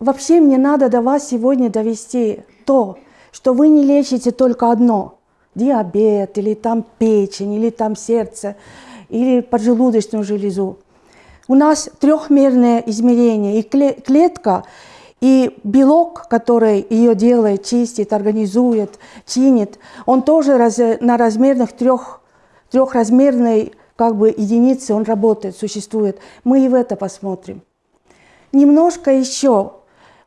вообще мне надо до вас сегодня довести то, что вы не лечите только одно – диабет, или там печень, или там сердце, или поджелудочную железу. У нас трехмерное измерение, и клетка, и белок, который ее делает, чистит, организует, чинит, он тоже раз, на размерных трех, трехразмерной как бы единице он работает, существует. Мы и в это посмотрим. Немножко еще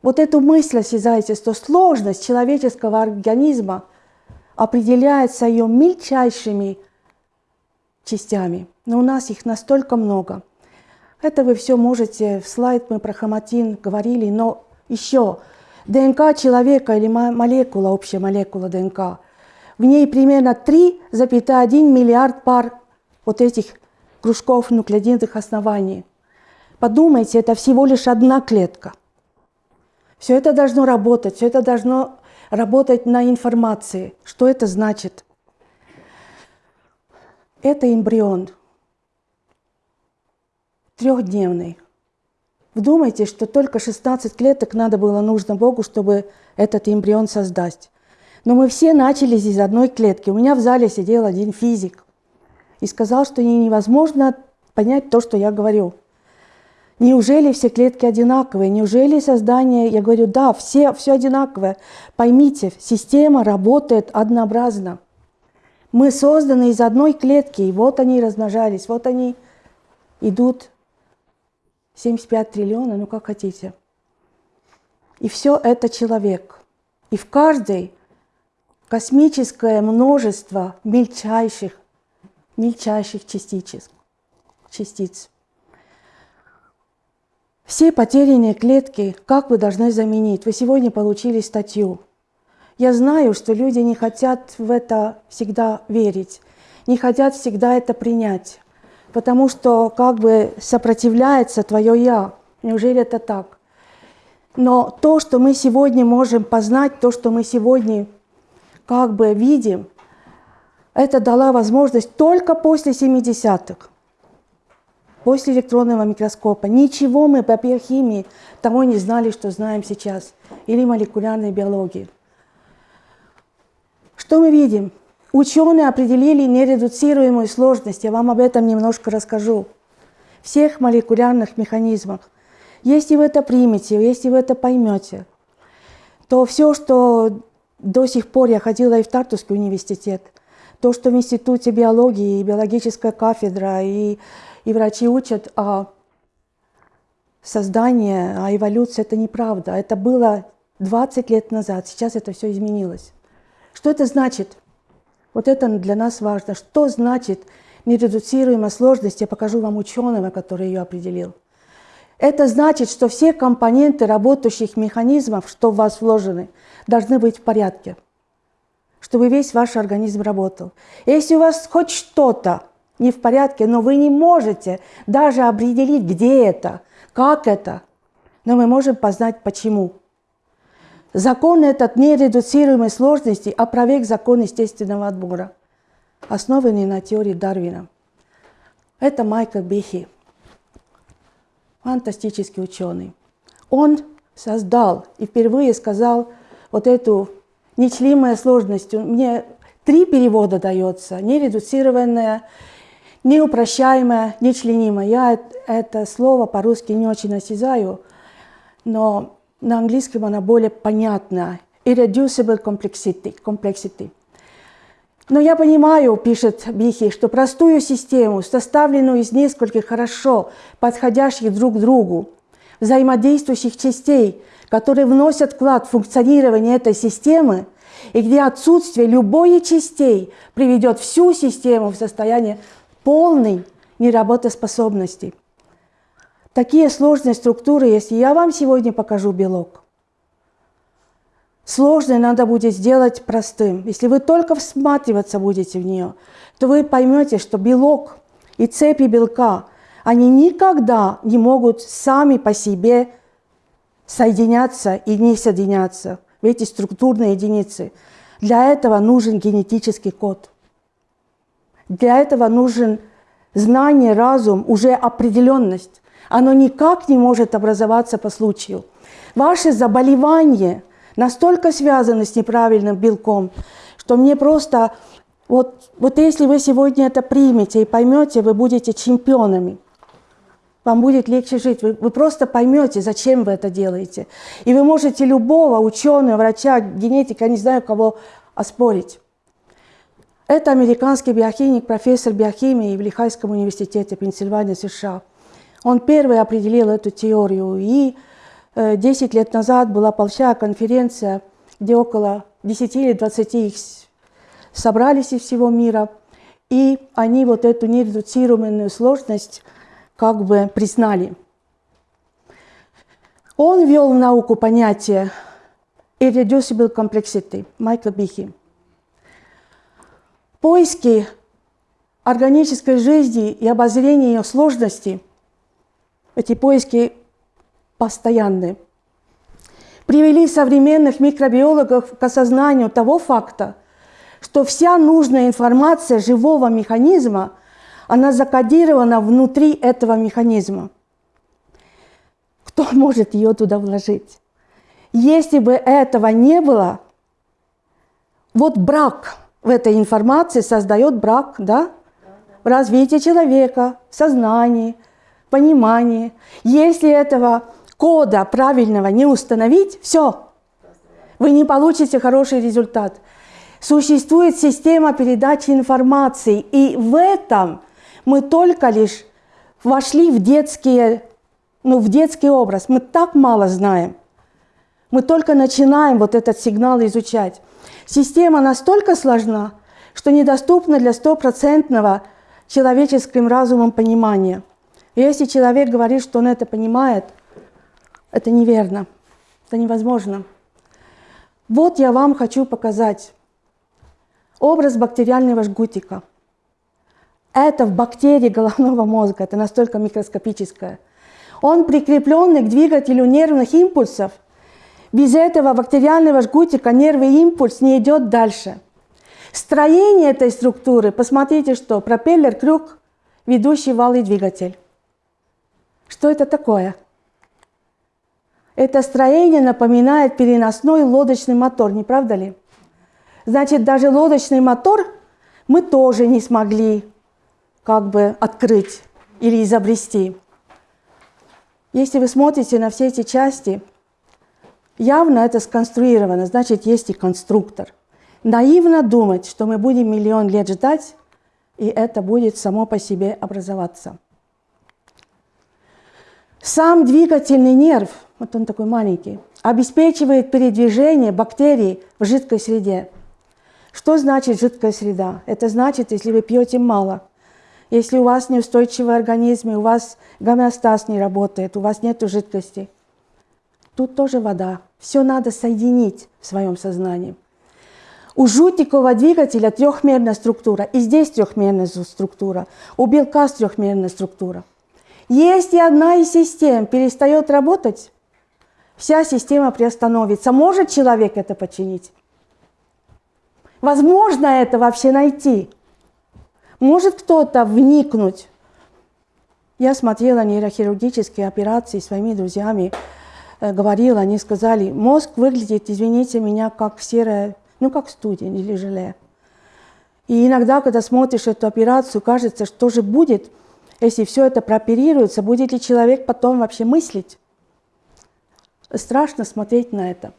вот эту мысль осязайте, что сложность человеческого организма определяется ее мельчайшими частями. Но у нас их настолько много. Это вы все можете, в слайд мы про хроматин говорили, но еще ДНК человека или молекула, общая молекула ДНК, в ней примерно 3,1 миллиард пар вот этих кружков нуклеидных оснований. Подумайте, это всего лишь одна клетка. Все это должно работать, все это должно работать на информации. Что это значит? Это эмбрион трехдневный. Вдумайте, что только 16 клеток надо было нужно Богу, чтобы этот эмбрион создать. Но мы все начали из одной клетки. У меня в зале сидел один физик и сказал, что невозможно понять то, что я говорю. Неужели все клетки одинаковые? Неужели создание... Я говорю, да, все, все одинаковое. Поймите, система работает однообразно. Мы созданы из одной клетки, и вот они размножались, вот они идут 75 триллиона, ну как хотите. И все это человек. И в каждой космическое множество мельчайших, мельчайших частичек, частиц. Все потерянные клетки, как вы должны заменить? Вы сегодня получили статью. Я знаю, что люди не хотят в это всегда верить, не хотят всегда это принять потому что как бы сопротивляется твое «я». Неужели это так? Но то, что мы сегодня можем познать, то, что мы сегодня как бы видим, это дала возможность только после 70-х, после электронного микроскопа. Ничего мы по биохимии того не знали, что знаем сейчас, или молекулярной биологии. Что мы видим? Ученые определили нередуцируемую сложность, я вам об этом немножко расскажу, всех молекулярных механизмах. Если вы это примете, если вы это поймете, то все, что до сих пор я ходила и в Тартусский университет, то, что в Институте биологии, и биологическая кафедра, и, и врачи учат о создании, о эволюции, это неправда. Это было 20 лет назад, сейчас это все изменилось. Что это значит? Вот это для нас важно. Что значит нередуцируемая сложность? Я покажу вам ученого, который ее определил. Это значит, что все компоненты работающих механизмов, что в вас вложены, должны быть в порядке, чтобы весь ваш организм работал. Если у вас хоть что-то не в порядке, но вы не можете даже определить, где это, как это, но мы можем познать почему. Закон этот нередуцируемой сложности опроверг закон естественного отбора, основанный на теории Дарвина. Это Майкл Бихи, фантастический ученый. Он создал и впервые сказал вот эту нечлимая сложность. Мне три перевода дается. Нередуцированная, неупрощаемая, нечленимая. Я это слово по-русски не очень осязаю, но на английском она более понятна. Irreducible complexity. complexity. Но я понимаю, пишет Бихи, что простую систему, составленную из нескольких хорошо подходящих друг другу, взаимодействующих частей, которые вносят вклад в функционирование этой системы, и где отсутствие любой частей приведет всю систему в состояние полной неработоспособности. Такие сложные структуры, если я вам сегодня покажу белок, сложное надо будет сделать простым. Если вы только всматриваться будете в нее, то вы поймете, что белок и цепи белка, они никогда не могут сами по себе соединяться и не соединяться в эти структурные единицы. Для этого нужен генетический код. Для этого нужен знание, разум, уже определенность оно никак не может образоваться по случаю. Ваши заболевания настолько связаны с неправильным белком, что мне просто... Вот, вот если вы сегодня это примете и поймете, вы будете чемпионами. Вам будет легче жить. Вы, вы просто поймете, зачем вы это делаете. И вы можете любого ученого, врача, генетика, не знаю кого, оспорить. Это американский биохимик, профессор биохимии в Лихайском университете Пенсильвания, США. Он первый определил эту теорию. И 10 э, лет назад была большая конференция, где около 10 или 20 их собрались из всего мира. И они вот эту нередуцируемую сложность как бы признали. Он ввел в науку понятие irreducible complexity Майкла Бихи. Поиски органической жизни и обозрение ее сложности, эти поиски постоянны, привели современных микробиологов к осознанию того факта, что вся нужная информация живого механизма – она закодирована внутри этого механизма. Кто может ее туда вложить? Если бы этого не было, вот брак в этой информации создает брак, да? В развитии человека, в сознании, понимании. Если этого кода правильного не установить, все, вы не получите хороший результат. Существует система передачи информации, и в этом – мы только лишь вошли в, детские, ну, в детский образ. Мы так мало знаем. Мы только начинаем вот этот сигнал изучать. Система настолько сложна, что недоступна для стопроцентного человеческим разумом понимания. Если человек говорит, что он это понимает, это неверно, это невозможно. Вот я вам хочу показать образ бактериального жгутика – это в бактерии головного мозга, это настолько микроскопическое. Он прикрепленный к двигателю нервных импульсов. Без этого бактериального жгутика нервный импульс не идет дальше. Строение этой структуры, посмотрите, что пропеллер, крюк, ведущий вал и двигатель. Что это такое? Это строение напоминает переносной лодочный мотор, не правда ли? Значит, даже лодочный мотор мы тоже не смогли как бы открыть или изобрести. Если вы смотрите на все эти части, явно это сконструировано, значит, есть и конструктор. Наивно думать, что мы будем миллион лет ждать, и это будет само по себе образоваться. Сам двигательный нерв, вот он такой маленький, обеспечивает передвижение бактерий в жидкой среде. Что значит жидкая среда? Это значит, если вы пьете мало – если у вас неустойчивый организм, и у вас гомеостаз не работает, у вас нет жидкости, тут тоже вода. Все надо соединить в своем сознании. У жутикового двигателя трехмерная структура, и здесь трехмерная структура, у белка трехмерная структура. Если одна из систем перестает работать, вся система приостановится. Может человек это починить? Возможно это вообще найти? Может кто-то вникнуть? Я смотрела нейрохирургические операции своими друзьями, говорила, они сказали, мозг выглядит, извините меня, как серая, ну как студень или желе. И иногда, когда смотришь эту операцию, кажется, что же будет, если все это прооперируется, будет ли человек потом вообще мыслить? Страшно смотреть на это.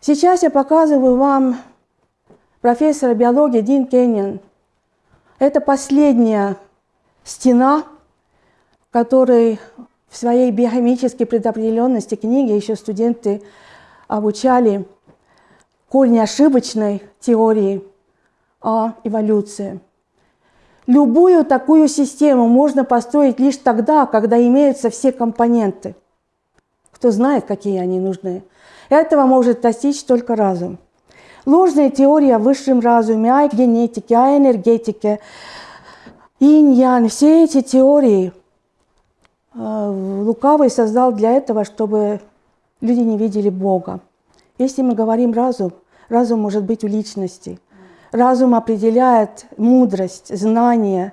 Сейчас я показываю вам профессора биологии Дин Кеннион – это последняя стена, которой в своей биохимической предопределенности книги еще студенты обучали корни ошибочной теории о эволюции. Любую такую систему можно построить лишь тогда, когда имеются все компоненты. Кто знает, какие они нужны. Этого может достичь только разум. Ложная теория о высшем разуме, о генетике, о энергетике, инь-ян, все эти теории Лукавый создал для этого, чтобы люди не видели Бога. Если мы говорим разум, разум может быть у личности. Разум определяет мудрость, знание,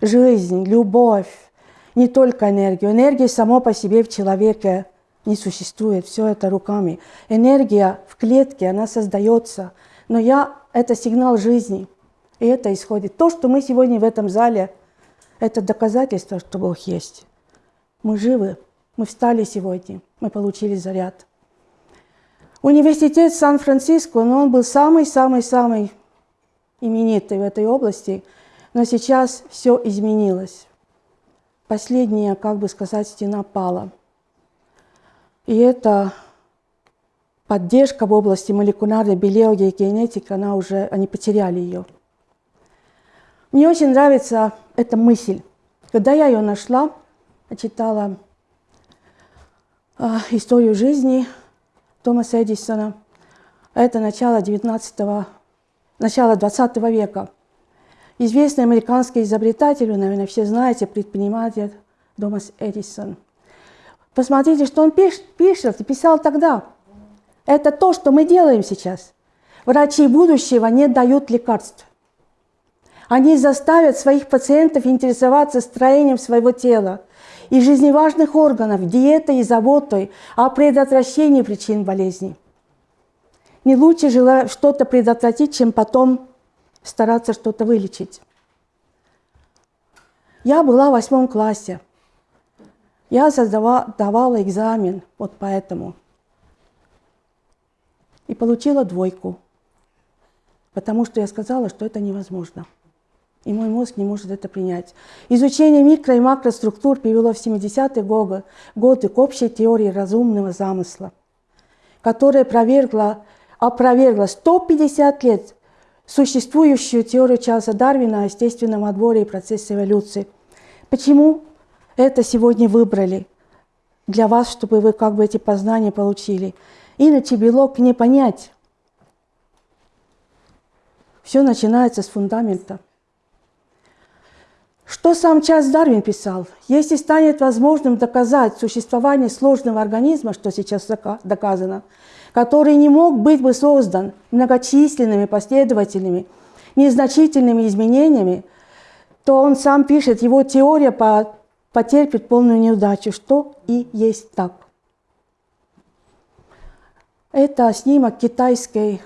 жизнь, любовь, не только энергию. Энергия само по себе в человеке не существует, все это руками. Энергия в клетке, она создается, но я – это сигнал жизни, и это исходит. То, что мы сегодня в этом зале, это доказательство, что Бог есть. Мы живы, мы встали сегодня, мы получили заряд. Университет Сан-Франциско, но он был самый-самый-самый именитый в этой области, но сейчас все изменилось. Последняя, как бы сказать, стена пала. И эта поддержка в области молекулярной биологии и генетики, она уже, они потеряли ее. Мне очень нравится эта мысль. Когда я ее нашла, читала э, историю жизни Томаса Эдисона, это начало 19 начало 20 века. Известный американский изобретатель, вы, наверное, все знаете, предприниматель Томас Эдисон. Посмотрите, что он пишет, пишет писал тогда. Это то, что мы делаем сейчас. Врачи будущего не дают лекарств. Они заставят своих пациентов интересоваться строением своего тела и жизневажных органов, диетой и заботой о предотвращении причин болезней. Не лучше что-то предотвратить, чем потом стараться что-то вылечить. Я была в восьмом классе. Я создавала, давала экзамен вот поэтому. И получила двойку, потому что я сказала, что это невозможно. И мой мозг не может это принять. Изучение микро- и макроструктур привело в 70-е годы, годы к общей теории разумного замысла, которая опровергла, опровергла 150 лет существующую теорию Чарльза Дарвина о естественном отборе и процессе эволюции. Почему это сегодня выбрали для вас, чтобы вы как бы эти познания получили? Иначе белок не понять. Все начинается с фундамента. Что сам Чарльз Дарвин писал? Если станет возможным доказать существование сложного организма, что сейчас доказано, который не мог быть бы создан многочисленными последовательными, незначительными изменениями, то он сам пишет, его теория потерпит полную неудачу, что и есть так. Это снимок китайской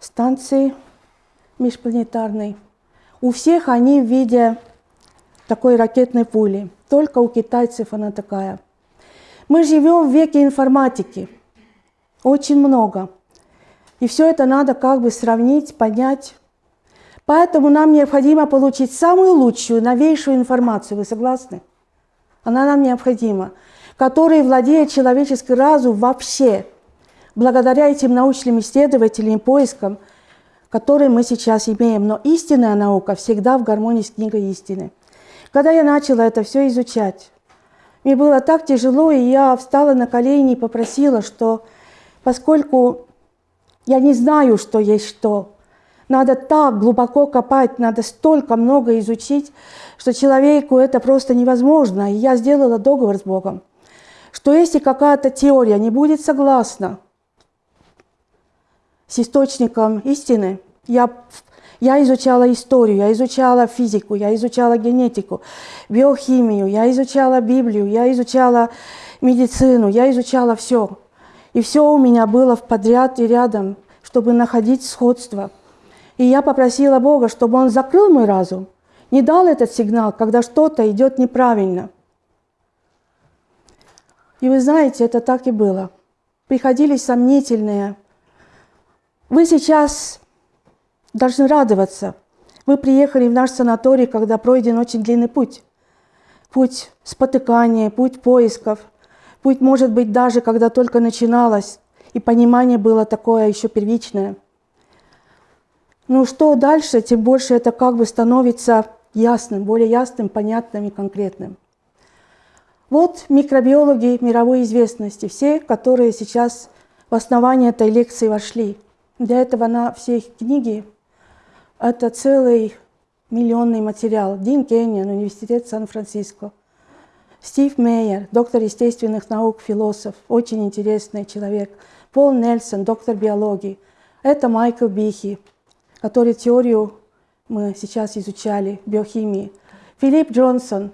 станции межпланетарной. У всех они в виде такой ракетной пули. Только у китайцев она такая. Мы живем в веке информатики. Очень много. И все это надо как бы сравнить, понять. Поэтому нам необходимо получить самую лучшую, новейшую информацию. Вы согласны? Она нам необходима. Которой владеет человеческий разум вообще. Благодаря этим научным исследователям поискам, которые мы сейчас имеем. Но истинная наука всегда в гармонии с книгой истины. Когда я начала это все изучать, мне было так тяжело, и я встала на колени и попросила, что поскольку я не знаю, что есть что. Надо так глубоко копать, надо столько много изучить, что человеку это просто невозможно. И я сделала договор с Богом, что если какая-то теория не будет согласна с источником истины, я, я изучала историю, я изучала физику, я изучала генетику, биохимию, я изучала Библию, я изучала медицину, я изучала все. И все у меня было в подряд и рядом, чтобы находить сходство. И я попросила Бога, чтобы Он закрыл мой разум, не дал этот сигнал, когда что-то идет неправильно. И вы знаете, это так и было. Приходили сомнительные. Вы сейчас должны радоваться. Вы приехали в наш санаторий, когда пройден очень длинный путь. Путь спотыкания, путь поисков – Путь может быть даже, когда только начиналось, и понимание было такое еще первичное. Ну что дальше, тем больше это как бы становится ясным, более ясным, понятным и конкретным. Вот микробиологи мировой известности, все, которые сейчас в основание этой лекции вошли. Для этого на все их книги это целый миллионный материал. Дин Кенниан, Университет Сан-Франциско – Стив Мейер, доктор естественных наук, философ, очень интересный человек. Пол Нельсон, доктор биологии. Это Майкл Бихи, который теорию мы сейчас изучали, биохимии. Филипп Джонсон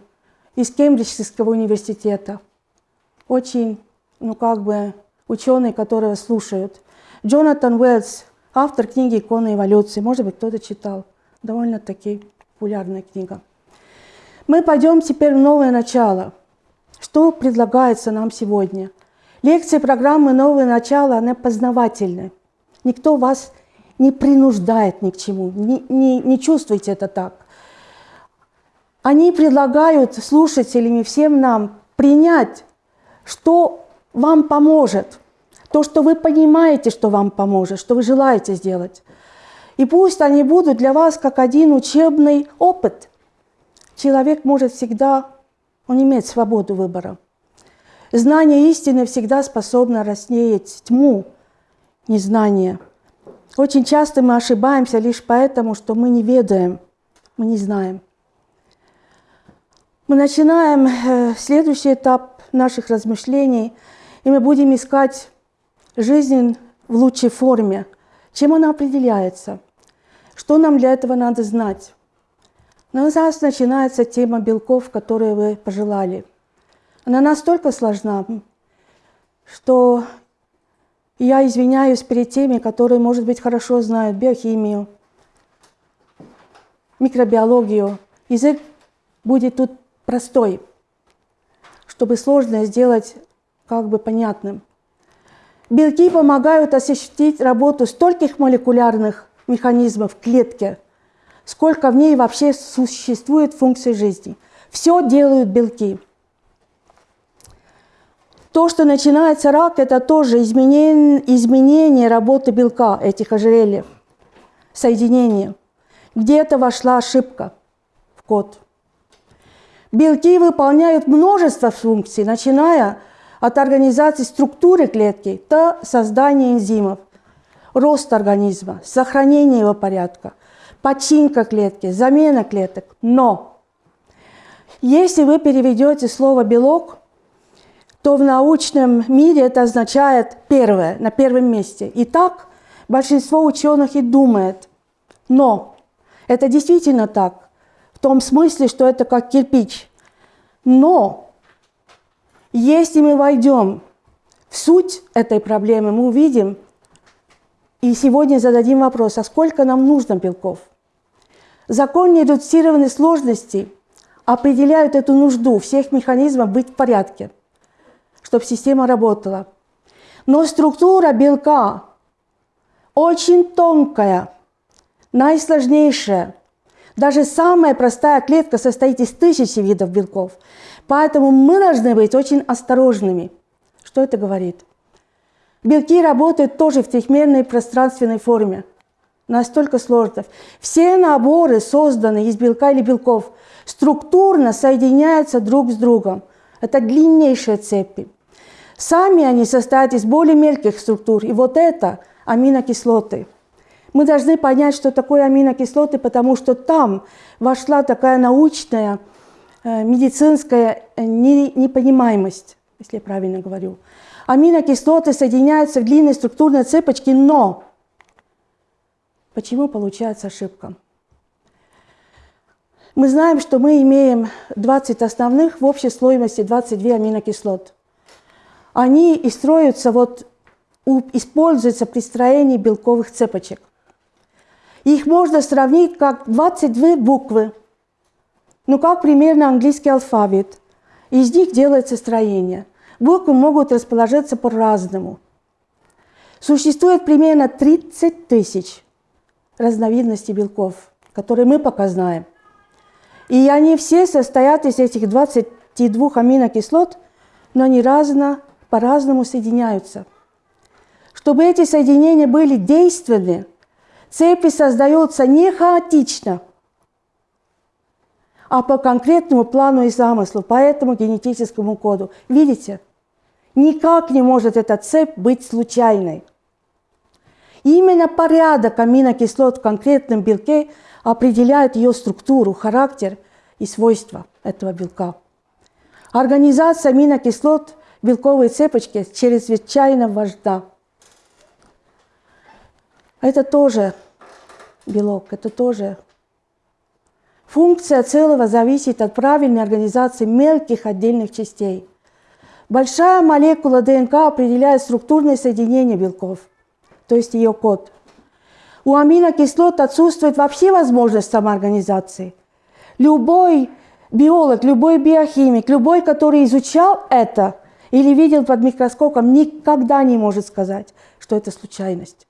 из Кембриджского университета. очень, ну как бы, ученые, которые слушают. Джонатан Уэллс, автор книги «Икона эволюции». Может быть, кто-то читал. Довольно-таки популярная книга. Мы пойдем теперь в новое начало. Что предлагается нам сегодня? Лекции программы «Новое начало», она познавательная. Никто вас не принуждает ни к чему, не, не, не чувствуйте это так. Они предлагают слушателям и всем нам принять, что вам поможет, то, что вы понимаете, что вам поможет, что вы желаете сделать. И пусть они будут для вас как один учебный опыт. Человек может всегда, он имеет свободу выбора. Знание истины всегда способно рассеять тьму незнания. Очень часто мы ошибаемся лишь поэтому, что мы не ведаем, мы не знаем. Мы начинаем э, следующий этап наших размышлений, и мы будем искать жизнь в лучшей форме. Чем она определяется? Что нам для этого надо знать? Но нас начинается тема белков, которые вы пожелали. Она настолько сложна, что я извиняюсь перед теми, которые, может быть, хорошо знают биохимию, микробиологию. Язык будет тут простой, чтобы сложное сделать как бы понятным. Белки помогают осуществить работу стольких молекулярных механизмов в клетке, сколько в ней вообще существует функций жизни. Все делают белки. То, что начинается рак, это тоже изменение, изменение работы белка, этих ожерельев, соединение. Где-то вошла ошибка в код. Белки выполняют множество функций, начиная от организации структуры клетки до создания энзимов, рост организма, сохранение его порядка, починка клетки, замена клеток. Но если вы переведете слово «белок», то в научном мире это означает первое, на первом месте. И так большинство ученых и думает. Но это действительно так в том смысле, что это как кирпич. Но если мы войдем в суть этой проблемы, мы увидим и сегодня зададим вопрос, а сколько нам нужно белков? Закон нередуцированной сложности определяют эту нужду всех механизмов быть в порядке, чтобы система работала. Но структура белка очень тонкая, наисложнейшая – даже самая простая клетка состоит из тысячи видов белков. Поэтому мы должны быть очень осторожными. Что это говорит? Белки работают тоже в трехмерной пространственной форме. Настолько сложно. Все наборы, созданные из белка или белков, структурно соединяются друг с другом. Это длиннейшие цепи. Сами они состоят из более мелких структур. И вот это аминокислоты – мы должны понять, что такое аминокислоты, потому что там вошла такая научная, медицинская э, непонимаемость, если я правильно говорю. Аминокислоты соединяются в длинной структурной цепочке, но почему получается ошибка? Мы знаем, что мы имеем 20 основных в общей стоимости 22 аминокислот. Они и строятся, вот, используются при строении белковых цепочек. Их можно сравнить как 22 буквы, ну как примерно английский алфавит. Из них делается строение. Буквы могут расположиться по-разному. Существует примерно 30 тысяч разновидностей белков, которые мы пока знаем. И они все состоят из этих 22 аминокислот, но они разно, по-разному соединяются. Чтобы эти соединения были действенны, Цепи создаются не хаотично, а по конкретному плану и замыслу, по этому генетическому коду. Видите? Никак не может эта цепь быть случайной. именно порядок аминокислот в конкретном белке определяет ее структуру, характер и свойства этого белка. Организация аминокислот белковой цепочки чрезвычайно важна. Это тоже белок, это тоже Функция целого зависит от правильной организации мелких отдельных частей. Большая молекула ДНК определяет структурное соединение белков, то есть ее код. У аминокислот отсутствует вообще возможность самоорганизации. Любой биолог, любой биохимик, любой, который изучал это или видел под микроскопом, никогда не может сказать, что это случайность.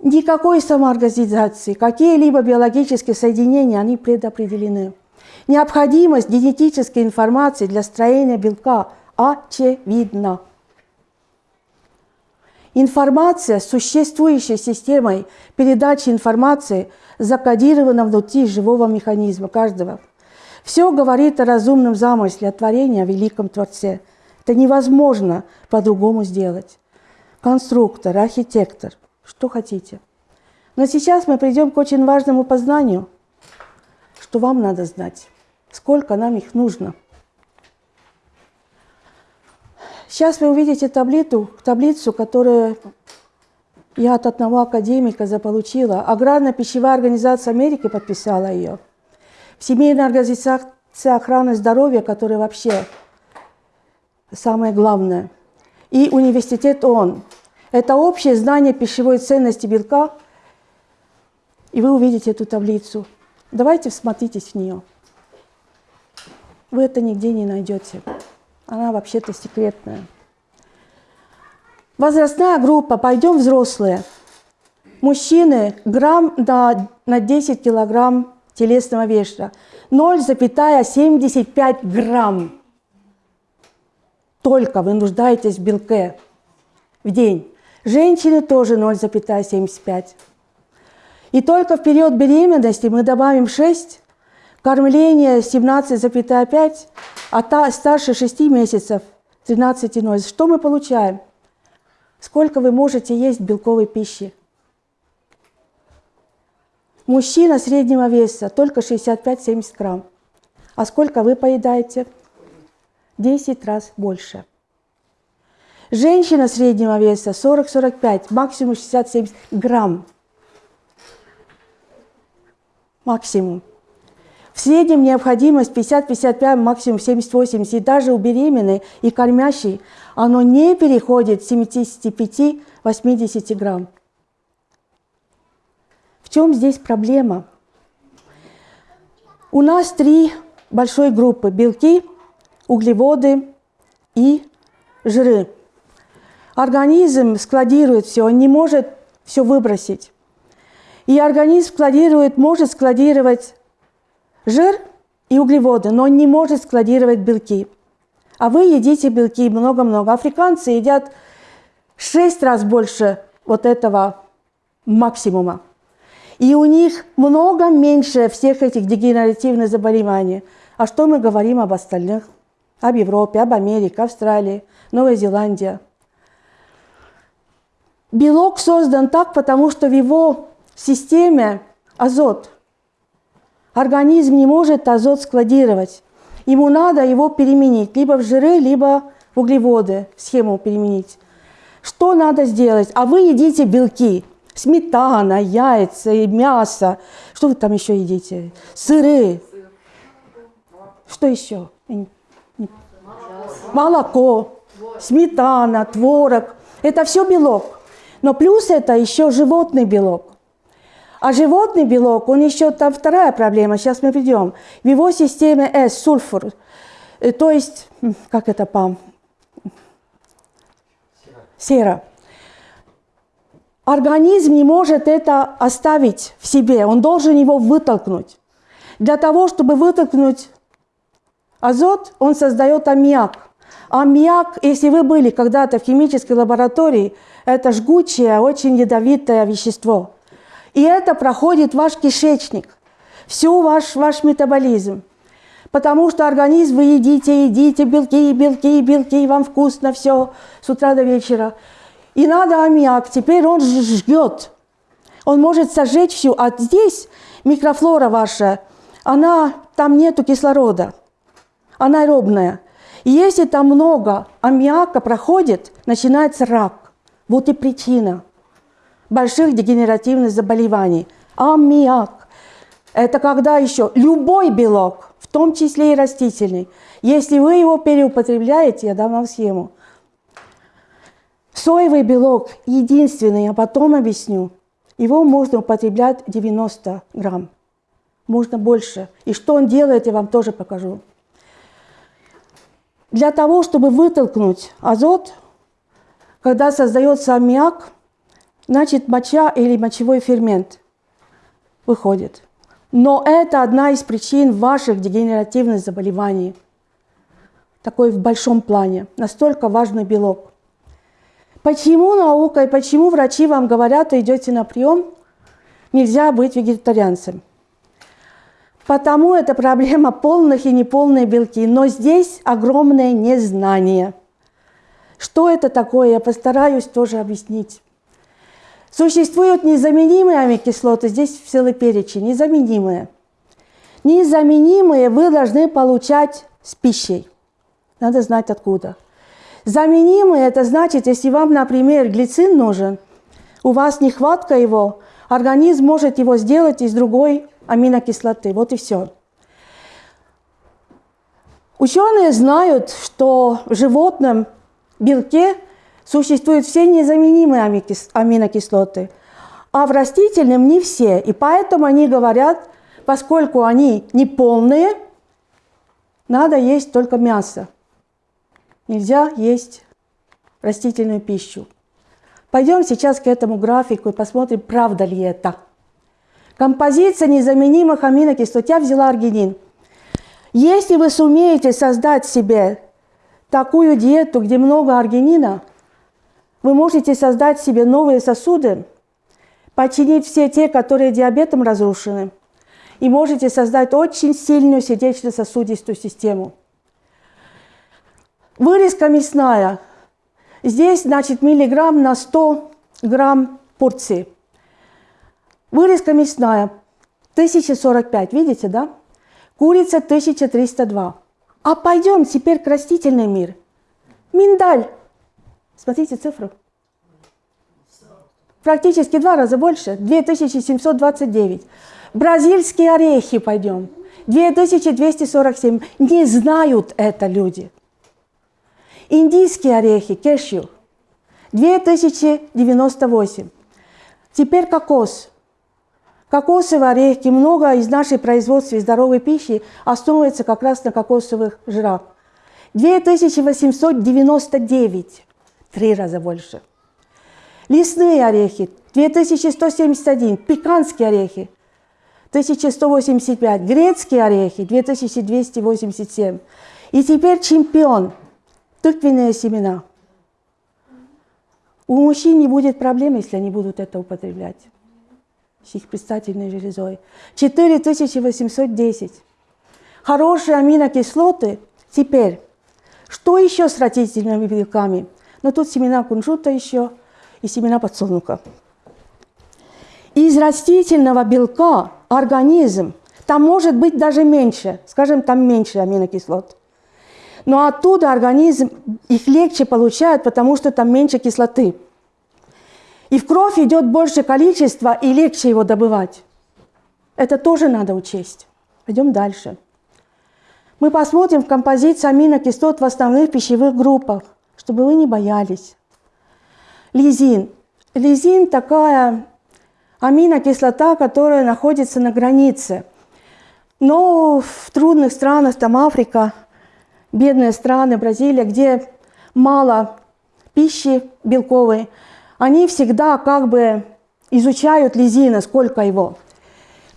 Никакой самоорганизации, какие-либо биологические соединения, они предопределены. Необходимость генетической информации для строения белка очевидна. Информация с существующей системой передачи информации закодирована внутри живого механизма каждого. Все говорит о разумном замысле, о творении, о великом Творце. Это невозможно по-другому сделать. Конструктор, архитектор, что хотите. Но сейчас мы придем к очень важному познанию, что вам надо знать, сколько нам их нужно – Сейчас вы увидите таблицу, таблицу, которую я от одного академика заполучила. Аграрно-пищевая организация Америки подписала ее. Всемирная организация охраны здоровья, которая вообще самое главное. И университет ООН. Это общее знание пищевой ценности белка. И вы увидите эту таблицу. Давайте всмотритесь в нее. Вы это нигде не найдете. Она вообще-то секретная. Возрастная группа, пойдем взрослые. Мужчины грамм на, на 10 килограмм телесного веса. 0,75 грамм. Только вы нуждаетесь в белке в день. Женщины тоже 0,75. И только в период беременности мы добавим 6, кормление 17,5, а та, старше 6 месяцев 13,0. Что мы получаем? Сколько вы можете есть белковой пищи? Мужчина среднего веса только 65-70 грамм. А сколько вы поедаете? 10 раз больше. Женщина среднего веса 40-45, максимум 60-70 грамм. Максимум. В среднем необходимость 50-55, максимум 70-80, и даже у беременной и кормящей оно не переходит 75-80 грамм. В чем здесь проблема? У нас три большой группы – белки, углеводы и жиры. Организм складирует все, он не может все выбросить. И организм складирует, может складировать жир и углеводы, но он не может складировать белки. А вы едите белки много-много. Африканцы едят шесть раз больше вот этого максимума. И у них много меньше всех этих дегенеративных заболеваний. А что мы говорим об остальных? Об Европе, об Америке, Австралии, Новой Зеландии. Белок создан так, потому что в его системе азот – Организм не может азот складировать. Ему надо его переменить либо в жиры, либо в углеводы, схему переменить. Что надо сделать? А вы едите белки. Сметана, яйца и мясо. Что вы там еще едите? Сыры. Что еще? Молоко, сметана, творог. Это все белок. Но плюс это еще животный белок. А животный белок, он еще там вторая проблема, сейчас мы придем. В его системе S, сульфур, э, то есть, как это по Сера. Организм не может это оставить в себе, он должен его вытолкнуть. Для того, чтобы вытолкнуть азот, он создает аммиак. Аммиак, если вы были когда-то в химической лаборатории, это жгучее, очень ядовитое вещество – и это проходит ваш кишечник, всю ваш, ваш метаболизм. Потому что организм вы едите, едите, белки, белки, белки, вам вкусно все с утра до вечера. И надо аммиак, теперь он жгет. Он может сожечь всю. А здесь микрофлора ваша, она, там нету кислорода, она аэробная. Если там много аммиака проходит, начинается рак. Вот и причина – больших дегенеративных заболеваний. Аммиак. Это когда еще любой белок, в том числе и растительный. Если вы его переупотребляете, я дам вам схему. Соевый белок единственный, а потом объясню. Его можно употреблять 90 грамм. Можно больше. И что он делает, я вам тоже покажу. Для того, чтобы вытолкнуть азот, когда создается аммиак, значит моча или мочевой фермент выходит. Но это одна из причин ваших дегенеративных заболеваний. Такой в большом плане. Настолько важный белок. Почему наука и почему врачи вам говорят, идете на прием, нельзя быть вегетарианцем? Потому это проблема полных и неполных белки. Но здесь огромное незнание. Что это такое, я постараюсь тоже объяснить. Существуют незаменимые аминокислоты, здесь целый перечень, незаменимые. Незаменимые вы должны получать с пищей. Надо знать откуда. Заменимые – это значит, если вам, например, глицин нужен, у вас нехватка его, организм может его сделать из другой аминокислоты. Вот и все. Ученые знают, что в животном белке существуют все незаменимые аминокислоты, а в растительном не все. И поэтому они говорят, поскольку они неполные, надо есть только мясо. Нельзя есть растительную пищу. Пойдем сейчас к этому графику и посмотрим, правда ли это. Композиция незаменимых аминокислот. Я взяла аргинин. Если вы сумеете создать себе такую диету, где много аргинина – вы можете создать себе новые сосуды, починить все те, которые диабетом разрушены, и можете создать очень сильную сердечно-сосудистую систему. Вырезка мясная. Здесь, значит, миллиграмм на 100 грамм порции. Вырезка мясная 1045, видите, да? Курица 1302. А пойдем теперь к растительный мир. Миндаль Смотрите цифру. Практически два раза больше. 2729. Бразильские орехи пойдем. 2247. Не знают это люди. Индийские орехи, кешью. 2098. Теперь кокос. Кокосовые орехи, много из нашей производства здоровой пищи основывается как раз на кокосовых жирах. 2899 три раза больше. Лесные орехи 2171, пеканские орехи 1185, грецкие орехи 2287. И теперь чемпион – тыквенные семена. У мужчин не будет проблем, если они будут это употреблять их предстательной железой. 4810. Хорошие аминокислоты. Теперь, что еще с растительными белками? Но тут семена кунжута еще и семена подсолнуха. Из растительного белка организм, там может быть даже меньше, скажем, там меньше аминокислот. Но оттуда организм их легче получает, потому что там меньше кислоты. И в кровь идет больше количества, и легче его добывать. Это тоже надо учесть. Пойдем дальше. Мы посмотрим в композицию аминокислот в основных пищевых группах чтобы вы не боялись. Лизин. Лизин такая аминокислота, которая находится на границе. Но в трудных странах, там Африка, бедные страны, Бразилия, где мало пищи белковой, они всегда как бы изучают лизина, сколько его.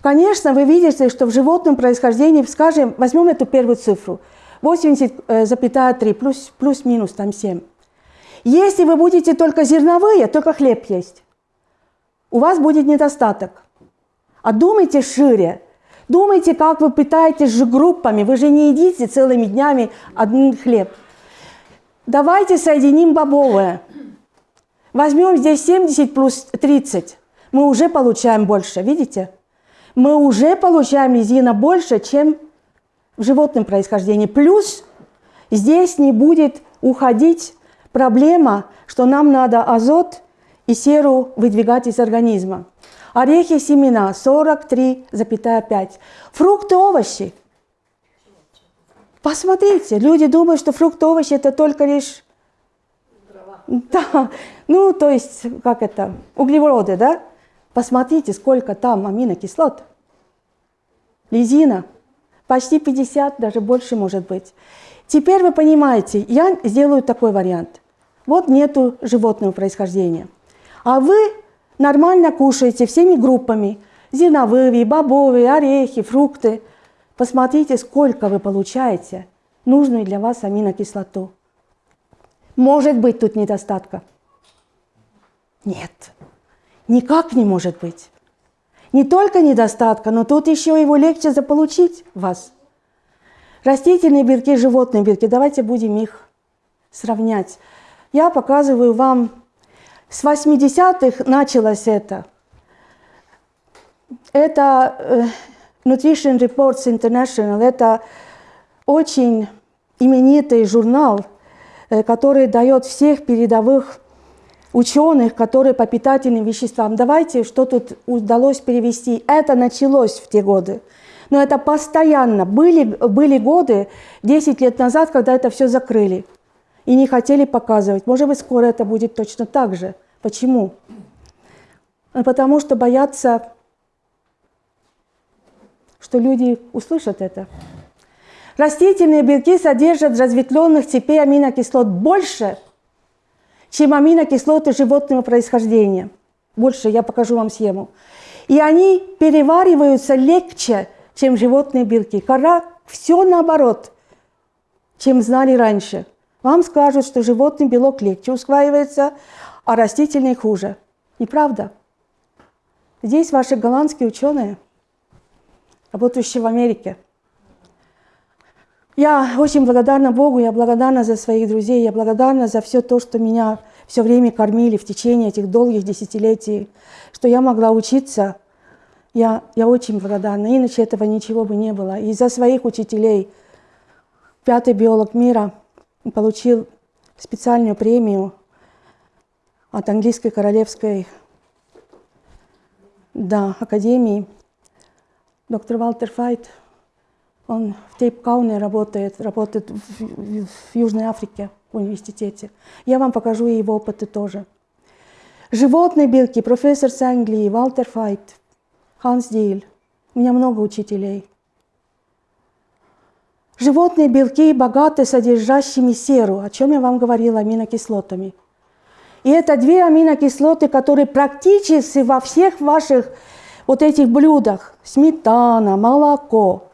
Конечно, вы видите, что в животном происхождении, скажем, возьмем эту первую цифру – 80,3 плюс, плюс-минус там 7. Если вы будете только зерновые, только хлеб есть, у вас будет недостаток. А думайте шире. Думайте, как вы питаетесь же группами. Вы же не едите целыми днями один хлеб. Давайте соединим бобовое. Возьмем здесь 70 плюс 30. Мы уже получаем больше, видите? Мы уже получаем резина больше, чем в животном происхождении. Плюс здесь не будет уходить проблема, что нам надо азот и серу выдвигать из организма. Орехи, семена 43,5. Фрукты, овощи Посмотрите, люди думают, что фрукты, овощи – это только лишь… Да, ну, то есть, как это, углеводы, да? Посмотрите, сколько там аминокислот. Лизина, почти 50, даже больше может быть. Теперь вы понимаете, я сделаю такой вариант. Вот нету животного происхождения. А вы нормально кушаете всеми группами. Зерновые, бобовые, орехи, фрукты. Посмотрите, сколько вы получаете нужную для вас аминокислоту. Может быть тут недостатка? Нет, никак не может быть. Не только недостатка, но тут еще его легче заполучить вас. Растительные белки, животные белки, давайте будем их сравнять. Я показываю вам, с 80-х началось это. Это э, Nutrition Reports International, это очень именитый журнал, который дает всех передовых ученых, которые по питательным веществам. Давайте, что тут удалось перевести. Это началось в те годы. Но это постоянно. Были, были годы, 10 лет назад, когда это все закрыли и не хотели показывать. Может быть, скоро это будет точно так же. Почему? Потому что боятся, что люди услышат это. Растительные белки содержат разветвленных цепей аминокислот больше, чем аминокислоты животного происхождения. Больше, я покажу вам схему. И они перевариваются легче, чем животные белки. Кора все наоборот, чем знали раньше. Вам скажут, что животный белок легче усваивается, а растительный хуже. Неправда? Здесь ваши голландские ученые, работающие в Америке. Я очень благодарна Богу, я благодарна за своих друзей, я благодарна за все то, что меня все время кормили в течение этих долгих десятилетий, что я могла учиться – я, я очень благодарна, иначе этого ничего бы не было. И за своих учителей пятый биолог мира получил специальную премию от английской королевской да, академии. Доктор Валтер Файт, он в Тейпкауне работает, работает в, в, Южной Африке в университете. Я вам покажу его опыты тоже. Животные белки, профессор с Англии, Валтер Файт – Ханс Диль. У меня много учителей. Животные белки богаты содержащими серу, о чем я вам говорила, аминокислотами. И это две аминокислоты, которые практически во всех ваших вот этих блюдах, сметана, молоко.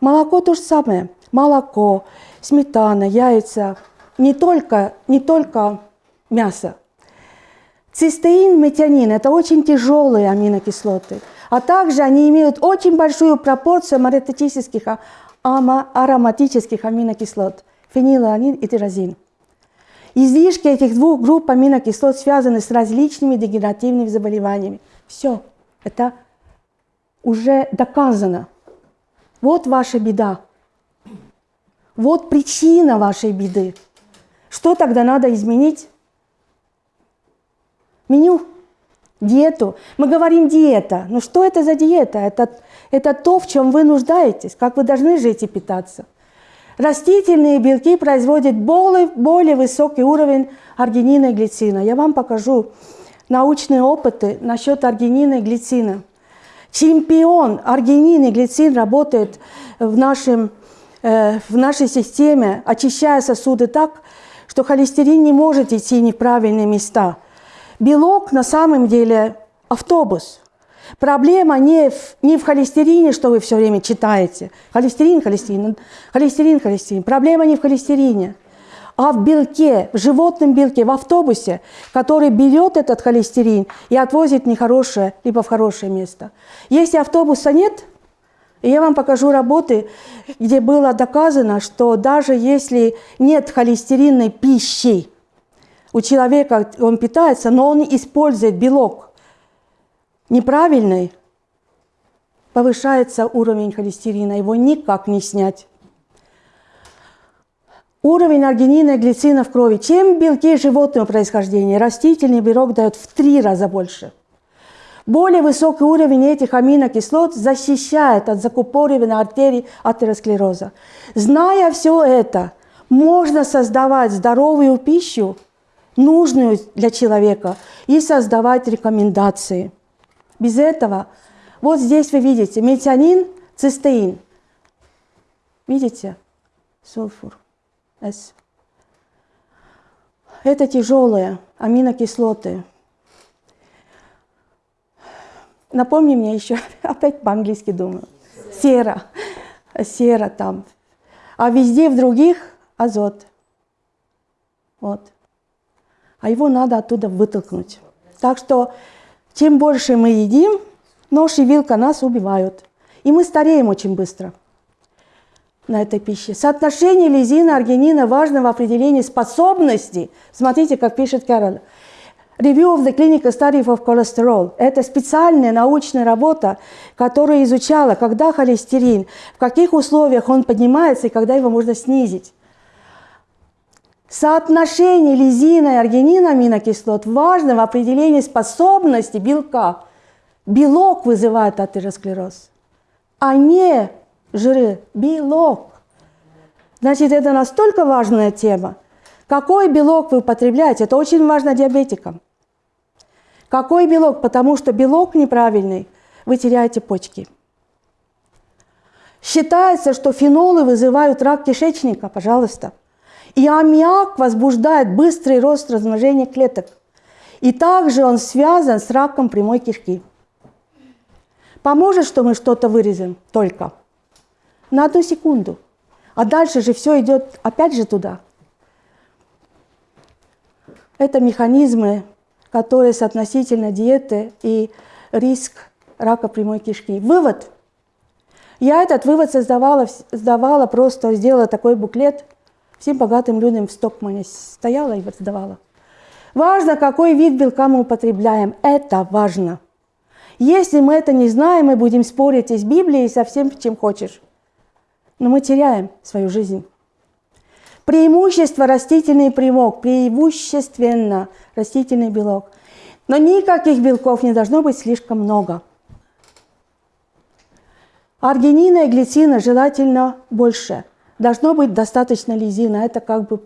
Молоко то же самое, молоко, сметана, яйца, не только, не только мясо. Цистеин, метионин – это очень тяжелые аминокислоты – а также они имеют очень большую пропорцию ароматических, ароматических аминокислот – фенилаланин и тирозин. Излишки этих двух групп аминокислот связаны с различными дегенеративными заболеваниями. Все, это уже доказано. Вот ваша беда. Вот причина вашей беды. Что тогда надо изменить? Меню диету. Мы говорим диета. Ну что это за диета? Это, это то, в чем вы нуждаетесь, как вы должны жить и питаться. Растительные белки производят более, более высокий уровень аргинина и глицина. Я вам покажу научные опыты насчет аргинина и глицина. Чемпион аргинин и глицин работает в, нашем, э, в нашей системе, очищая сосуды так, что холестерин не может идти в неправильные места – Белок на самом деле автобус. Проблема не в, не в холестерине, что вы все время читаете. Холестерин, холестерин, холестерин, холестерин. Проблема не в холестерине, а в белке, в животном белке, в автобусе, который берет этот холестерин и отвозит нехорошее, либо в хорошее место. Если автобуса нет, я вам покажу работы, где было доказано, что даже если нет холестеринной пищи, у человека он питается, но он использует белок неправильный, повышается уровень холестерина, его никак не снять. Уровень аргинина и глицина в крови. Чем белки животного происхождения? Растительный белок дает в три раза больше. Более высокий уровень этих аминокислот защищает от закупоривания артерий атеросклероза. Зная все это, можно создавать здоровую пищу, нужную для человека, и создавать рекомендации. Без этого, вот здесь вы видите, метионин, цистеин. Видите? Сульфур. S. Это тяжелые аминокислоты. Напомни мне еще, опять по-английски думаю. Сера. Сера там. А везде в других азот. Вот. А его надо оттуда вытолкнуть. Так что чем больше мы едим, нож и вилка нас убивают. И мы стареем очень быстро на этой пище. Соотношение лизина, аргинина важно в определении способности. Смотрите, как пишет Кэрол. Review of the Clinical Study of Cholesterol – это специальная научная работа, которая изучала, когда холестерин, в каких условиях он поднимается и когда его можно снизить. Соотношение лизина и аргинина аминокислот важно в определении способности белка. Белок вызывает атеросклероз, а не жиры. Белок. Значит, это настолько важная тема. Какой белок вы употребляете, это очень важно диабетикам. Какой белок? Потому что белок неправильный, вы теряете почки. Считается, что фенолы вызывают рак кишечника, пожалуйста. И аммиак возбуждает быстрый рост размножения клеток. И также он связан с раком прямой кишки. Поможет, что мы что-то вырезем только на одну секунду. А дальше же все идет опять же туда. Это механизмы которые соотносительно диеты и риск рака прямой кишки. Вывод. Я этот вывод создавала, сдавала, просто сделала такой буклет всем богатым людям в Стокмане. Стояла и сдавала. Важно, какой вид белка мы употребляем. Это важно. Если мы это не знаем, мы будем спорить и с Библией, и со всем, чем хочешь. Но мы теряем свою жизнь. Преимущество растительный примок, преимущественно растительный белок. Но никаких белков не должно быть слишком много. Аргинина и глицина желательно больше. Должно быть достаточно лизина. Это как бы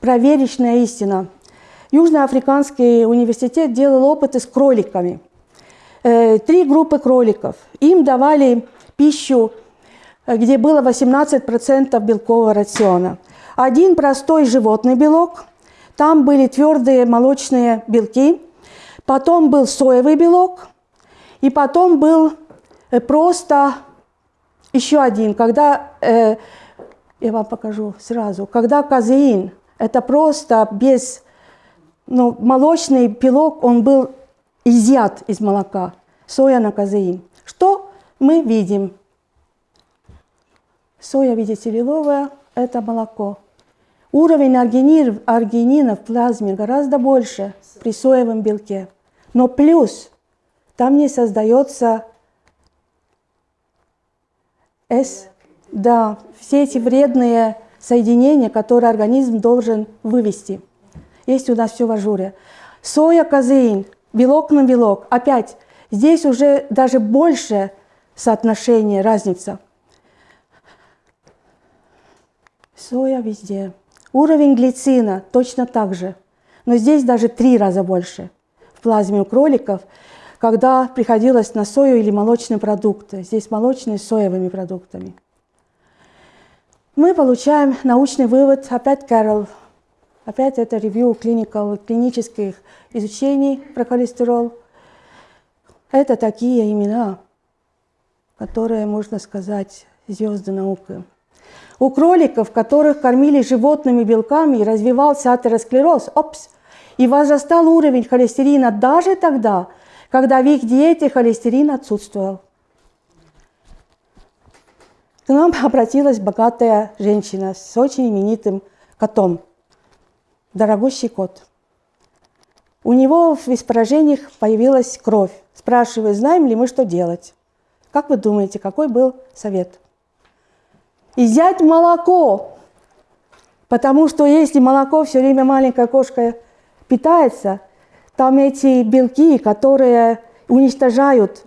проверочная истина. Южноафриканский университет делал опыты с кроликами. Э, три группы кроликов. Им давали пищу, где было 18% белкового рациона. Один простой животный белок, там были твердые молочные белки, потом был соевый белок, и потом был э, просто еще один, когда, э, я вам покажу сразу, когда казеин, это просто без, ну, молочный белок, он был изъят из молока, соя на казеин. Что мы видим? Соя, видите, лиловая, это молоко. Уровень аргинин, аргинина в плазме гораздо больше при соевом белке. Но плюс там не создается С, да, все эти вредные соединения, которые организм должен вывести. Есть у нас все в ажуре. Соя, казеин, белок на белок. Опять, здесь уже даже больше соотношение, разница. Соя везде. Уровень глицина точно так же, но здесь даже три раза больше в плазме у кроликов, когда приходилось на сою или молочные продукты. Здесь молочные с соевыми продуктами. Мы получаем научный вывод, опять Кэрол, опять это ревью клиникал, клинических изучений про холестерол. Это такие имена, которые, можно сказать, звезды науки. У кроликов, которых кормили животными белками, развивался атеросклероз, опс, и возрастал уровень холестерина даже тогда, когда в их диете холестерин отсутствовал. К нам обратилась богатая женщина с очень именитым котом, дорогущий кот. У него в испражениях появилась кровь. Спрашиваю, знаем ли мы, что делать? Как вы думаете, какой был совет? И взять молоко. Потому что если молоко все время маленькая кошка питается, там эти белки, которые уничтожают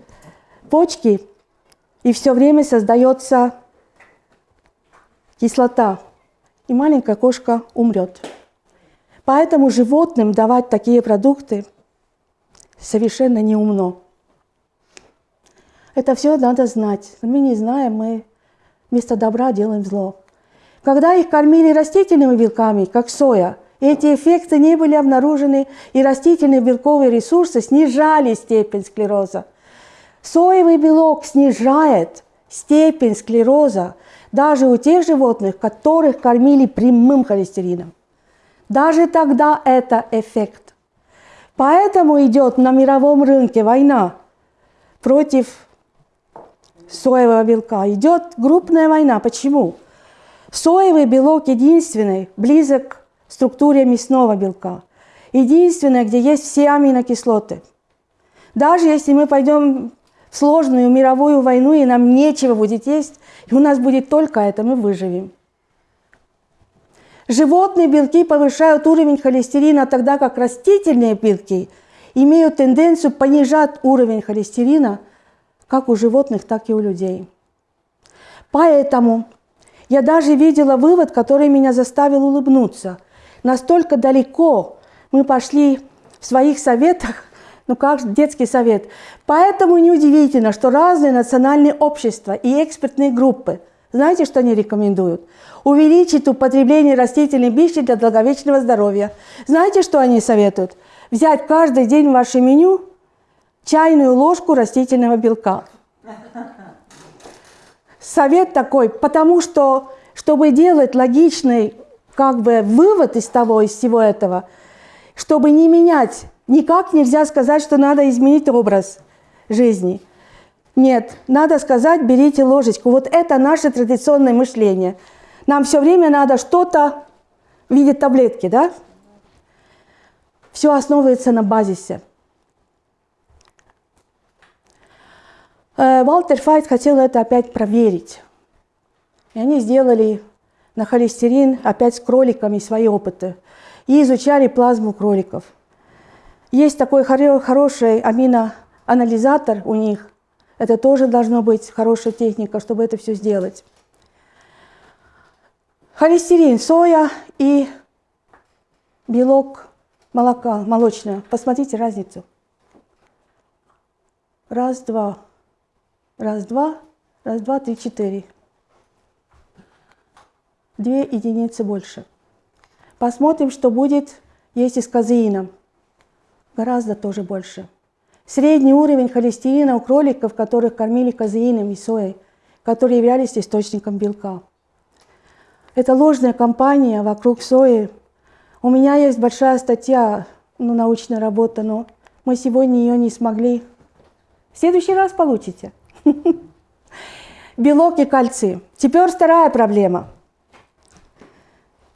почки, и все время создается кислота, и маленькая кошка умрет. Поэтому животным давать такие продукты совершенно неумно. Это все надо знать. Мы не знаем, мы вместо добра делаем зло. Когда их кормили растительными белками, как соя, эти эффекты не были обнаружены, и растительные белковые ресурсы снижали степень склероза. Соевый белок снижает степень склероза даже у тех животных, которых кормили прямым холестерином. Даже тогда это эффект. Поэтому идет на мировом рынке война против соевого белка. Идет крупная война. Почему? Соевый белок единственный, близок к структуре мясного белка. Единственное, где есть все аминокислоты. Даже если мы пойдем в сложную мировую войну, и нам нечего будет есть, и у нас будет только это, мы выживем. Животные белки повышают уровень холестерина, тогда как растительные белки имеют тенденцию понижать уровень холестерина как у животных, так и у людей. Поэтому я даже видела вывод, который меня заставил улыбнуться. Настолько далеко мы пошли в своих советах, ну как детский совет. Поэтому неудивительно, что разные национальные общества и экспертные группы, знаете, что они рекомендуют? Увеличить употребление растительной пищи для долговечного здоровья. Знаете, что они советуют? Взять каждый день ваше меню чайную ложку растительного белка. Совет такой, потому что, чтобы делать логичный как бы вывод из того, из всего этого, чтобы не менять, никак нельзя сказать, что надо изменить образ жизни. Нет, надо сказать, берите ложечку. Вот это наше традиционное мышление. Нам все время надо что-то в виде таблетки, да? Все основывается на базисе. Валтер Файт хотел это опять проверить. И они сделали на холестерин опять с кроликами свои опыты. И изучали плазму кроликов. Есть такой хороший аминоанализатор у них. Это тоже должно быть хорошая техника, чтобы это все сделать. Холестерин, соя и белок молока, молочное. Посмотрите разницу. Раз, два. Раз, два, раз, два, три, четыре. Две единицы больше. Посмотрим, что будет, если с казеином. Гораздо тоже больше. Средний уровень холестерина у кроликов, которых кормили казеином и соей, которые являлись источником белка. Это ложная кампания вокруг сои. У меня есть большая статья, ну, научная работа, но мы сегодня ее не смогли. В следующий раз получите. Белок и кальций. Теперь вторая проблема.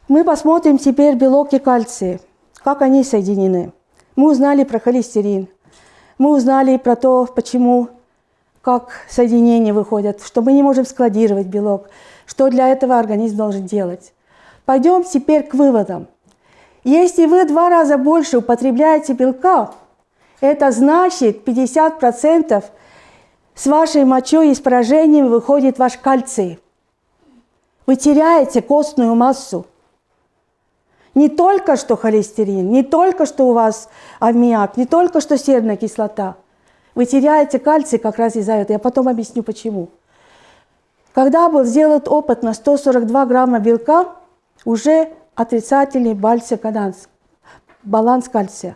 Мы посмотрим теперь белок и кальций, как они соединены. Мы узнали про холестерин, мы узнали про то, почему, как соединения выходят, что мы не можем складировать белок, что для этого организм должен делать. Пойдем теперь к выводам. Если вы два раза больше употребляете белка, это значит 50% с вашей мочой и с поражением выходит ваш кальций. Вы теряете костную массу. Не только что холестерин, не только что у вас аммиак, не только что серная кислота. Вы теряете кальций как раз из-за этого. Я потом объясню почему. Когда был сделан опыт на 142 грамма белка, уже отрицательный баланс кальция.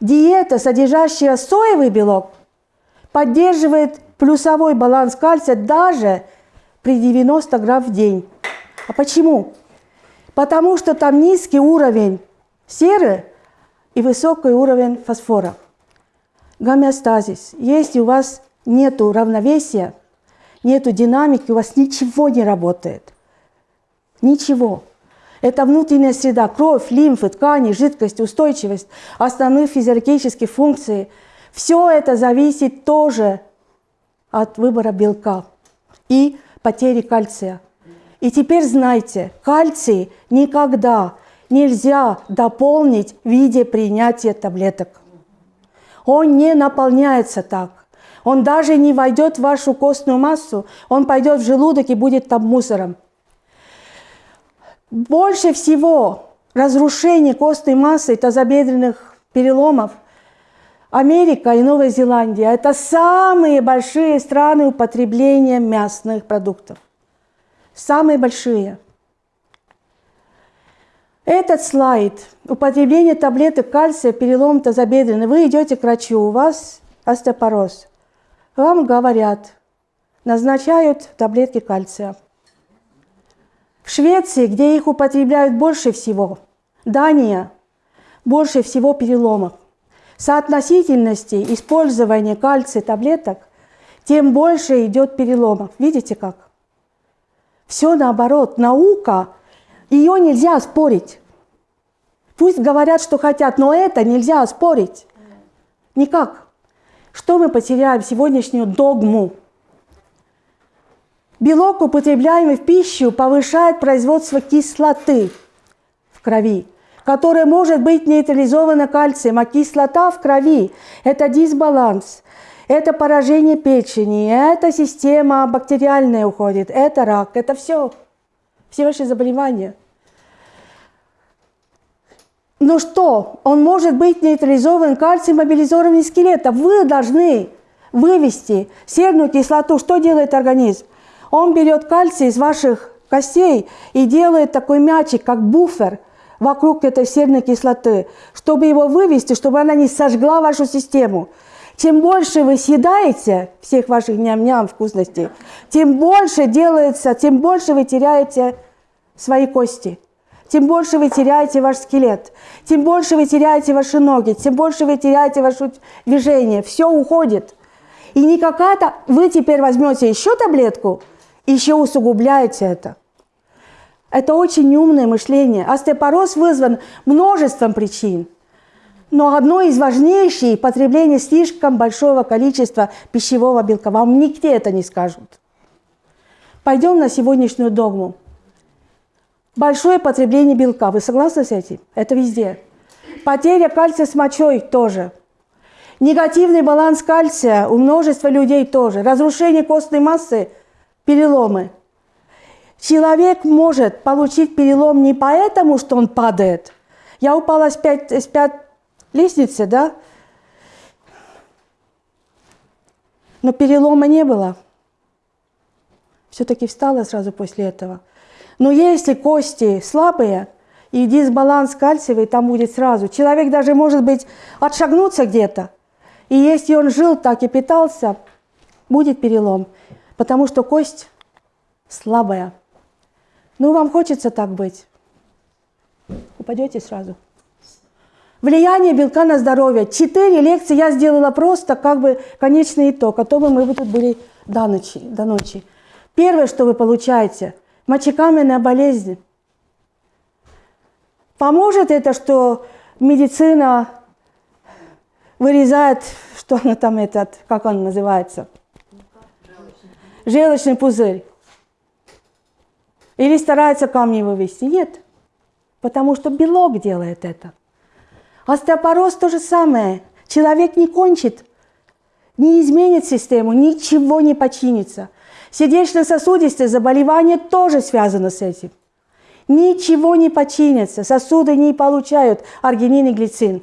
Диета, содержащая соевый белок, поддерживает плюсовой баланс кальция даже при 90 грамм в день. А почему? Потому что там низкий уровень серы и высокий уровень фосфора. Гомеостазис. Если у вас нет равновесия, нет динамики, у вас ничего не работает. Ничего. Это внутренняя среда, кровь, лимфы, ткани, жидкость, устойчивость, основные физиологические функции. Все это зависит тоже от выбора белка и потери кальция. И теперь знайте, кальций никогда нельзя дополнить в виде принятия таблеток. Он не наполняется так. Он даже не войдет в вашу костную массу, он пойдет в желудок и будет там мусором. Больше всего разрушение костной массы тазобедренных переломов Америка и Новая Зеландия – это самые большие страны употребления мясных продуктов. Самые большие. Этот слайд – употребление таблеток кальция, перелом тазобедренный. Вы идете к врачу, у вас остеопороз. Вам говорят, назначают таблетки кальция – в Швеции, где их употребляют больше всего, Дания, больше всего переломов. Соотносительности использования кальция таблеток, тем больше идет переломов. Видите как? Все наоборот. Наука, ее нельзя спорить. Пусть говорят, что хотят, но это нельзя спорить. Никак. Что мы потеряем сегодняшнюю догму? Белок, употребляемый в пищу, повышает производство кислоты в крови, которая может быть нейтрализована кальцием, а кислота в крови – это дисбаланс, это поражение печени, это система бактериальная уходит, это рак, это все, все ваши заболевания. Ну что, он может быть нейтрализован кальцием мобилизованный скелета. Вы должны вывести серную кислоту. Что делает организм? Он берет кальций из ваших костей и делает такой мячик, как буфер вокруг этой серной кислоты, чтобы его вывести, чтобы она не сожгла вашу систему. Чем больше вы съедаете всех ваших ням-ням вкусностей, тем больше делается, тем больше вы теряете свои кости, тем больше вы теряете ваш скелет, тем больше вы теряете ваши ноги, тем больше вы теряете ваше движение. Все уходит. И не какая-то... Вы теперь возьмете еще таблетку – еще усугубляете это. Это очень умное мышление. Остеопороз вызван множеством причин. Но одно из важнейших – потребление слишком большого количества пищевого белка. Вам нигде это не скажут. Пойдем на сегодняшнюю догму. Большое потребление белка. Вы согласны с этим? Это везде. Потеря кальция с мочой тоже. Негативный баланс кальция у множества людей тоже. Разрушение костной массы – переломы. Человек может получить перелом не поэтому, что он падает. Я упала с пять, с пять лестницы, да? Но перелома не было. Все-таки встала сразу после этого. Но если кости слабые и дисбаланс кальциевый, там будет сразу. Человек даже может быть отшагнуться где-то. И если он жил так и питался, будет перелом потому что кость слабая. Ну, вам хочется так быть. Упадете сразу. Влияние белка на здоровье. Четыре лекции я сделала просто как бы конечный итог, а то бы мы тут были до ночи. До ночи. Первое, что вы получаете, мочекаменная болезнь. Поможет это, что медицина вырезает, что она там этот, как он называется – желчный пузырь. Или старается камни вывести. Нет, потому что белок делает это. Остеопороз то же самое. Человек не кончит, не изменит систему, ничего не починится. Сердечно-сосудистые заболевания тоже связаны с этим. Ничего не починится, сосуды не получают аргинин и глицин.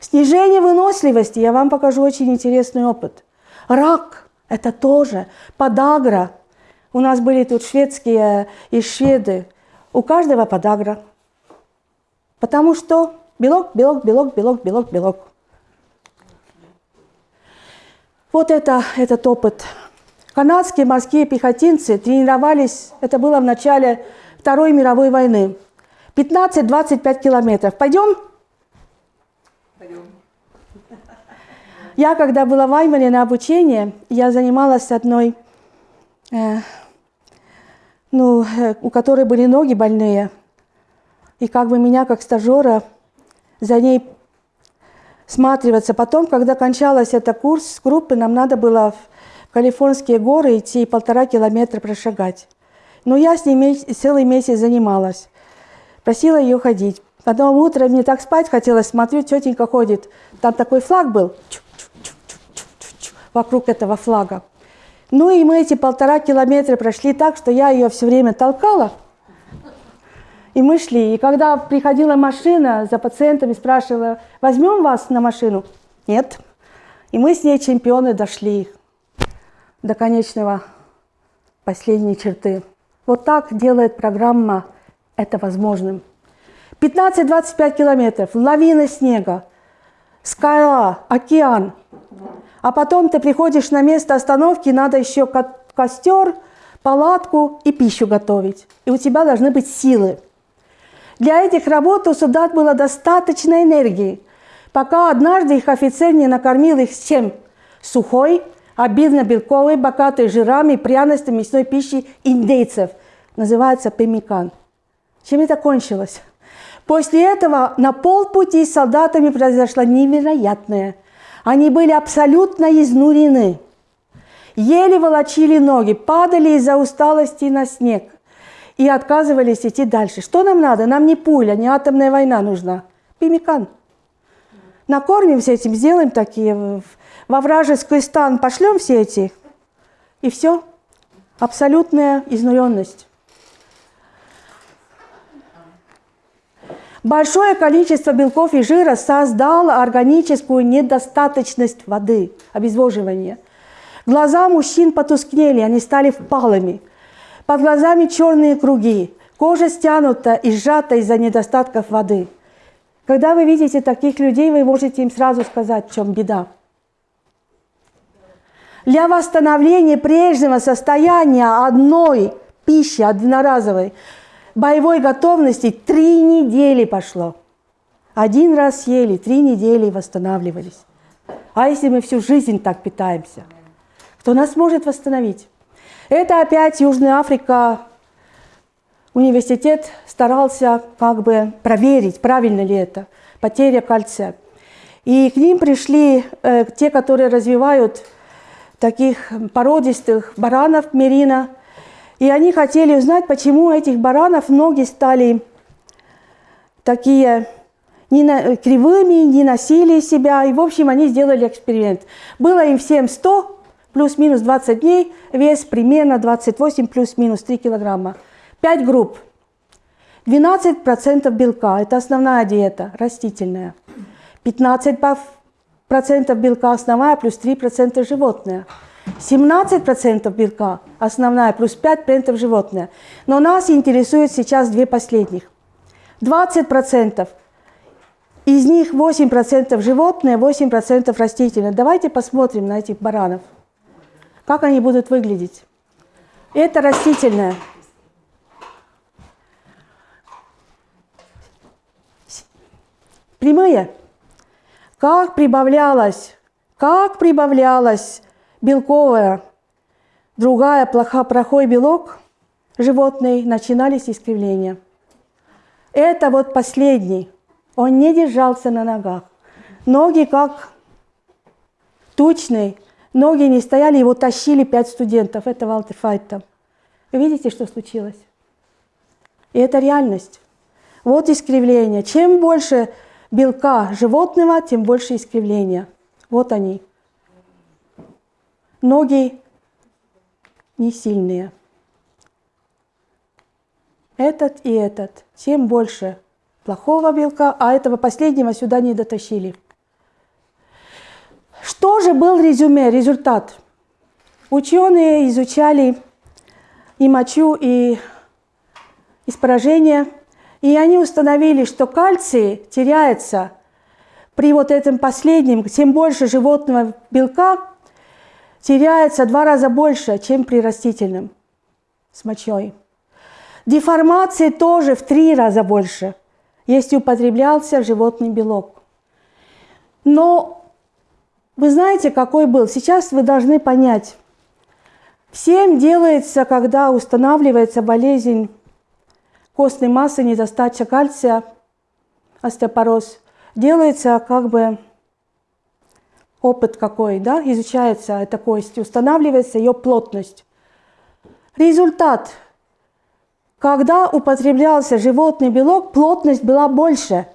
Снижение выносливости, я вам покажу очень интересный опыт. Рак – это тоже подагра. У нас были тут шведские и шведы. У каждого подагра. Потому что белок, белок, белок, белок, белок, белок. Вот это, этот опыт. Канадские морские пехотинцы тренировались, это было в начале Второй мировой войны. 15-25 километров. Пойдем? Я, когда была в Аймане на обучении, я занималась одной, э, ну, э, у которой были ноги больные. И как бы меня, как стажера, за ней сматриваться. Потом, когда кончалась эта курс группы, нам надо было в Калифорнийские горы идти и полтора километра прошагать. Но я с ней целый месяц занималась. Просила ее ходить. Потом утром мне так спать хотелось, смотрю, тетенька ходит. Там такой флаг был. Чук, вокруг этого флага. Ну и мы эти полтора километра прошли так, что я ее все время толкала. И мы шли. И когда приходила машина за пациентами, спрашивала, возьмем вас на машину? Нет. И мы с ней, чемпионы, дошли до конечного, последней черты. Вот так делает программа это возможным. 15-25 километров, лавина снега, скала, океан. А потом ты приходишь на место остановки, надо еще костер, палатку и пищу готовить. И у тебя должны быть силы. Для этих работ у солдат было достаточно энергии, пока однажды их офицер не накормил их чем? Сухой, обильно белковой, богатой жирами, пряностями, мясной пищей индейцев. Называется пемикан. Чем это кончилось? После этого на полпути с солдатами произошло невероятное. Они были абсолютно изнурены. Еле волочили ноги, падали из-за усталости на снег и отказывались идти дальше. Что нам надо? Нам не пуля, не атомная война нужна. Пимикан. Накормимся этим, сделаем такие, во вражеский стан пошлем все эти, и все. Абсолютная изнуренность. Большое количество белков и жира создало органическую недостаточность воды, обезвоживание. Глаза мужчин потускнели, они стали впалыми. Под глазами черные круги, кожа стянута и сжата из-за недостатков воды. Когда вы видите таких людей, вы можете им сразу сказать, в чем беда. Для восстановления прежнего состояния одной пищи, одноразовой, боевой готовности три недели пошло. Один раз съели, три недели восстанавливались. А если мы всю жизнь так питаемся, кто нас может восстановить? Это опять Южная Африка. Университет старался как бы проверить, правильно ли это, потеря кальция. И к ним пришли э, те, которые развивают таких породистых баранов мерина – и они хотели узнать, почему у этих баранов ноги стали такие не на, кривыми, не носили себя. И, в общем, они сделали эксперимент. Было им всем 100 плюс-минус 20 дней, вес примерно 28 плюс-минус 3 килограмма. 5 групп. 12% белка – это основная диета, растительная. 15% белка основная, плюс 3% животное. 17% белка основная, плюс 5% животное. Но нас интересует сейчас две последних. 20% из них 8% животное, 8% растительное. Давайте посмотрим на этих баранов. Как они будут выглядеть. Это растительное. Прямые. Как прибавлялось, как прибавлялось белковая, другая плохо, плохой белок животный, начинались искривления. Это вот последний. Он не держался на ногах. Ноги как тучные, ноги не стояли, его тащили пять студентов. Это Файтта. Вы видите, что случилось? И это реальность. Вот искривление. Чем больше белка животного, тем больше искривления. Вот они ноги не сильные. Этот и этот. Тем больше плохого белка, а этого последнего сюда не дотащили. Что же был резюме, результат? Ученые изучали и мочу, и испражение, и они установили, что кальций теряется при вот этом последнем, тем больше животного белка, теряется два раза больше, чем при растительном с мочой. Деформации тоже в три раза больше, если употреблялся животный белок. Но вы знаете, какой был? Сейчас вы должны понять. Всем делается, когда устанавливается болезнь костной массы, недостача кальция, остеопороз, делается как бы опыт какой, да, изучается эта кость, устанавливается ее плотность. Результат. Когда употреблялся животный белок, плотность была больше,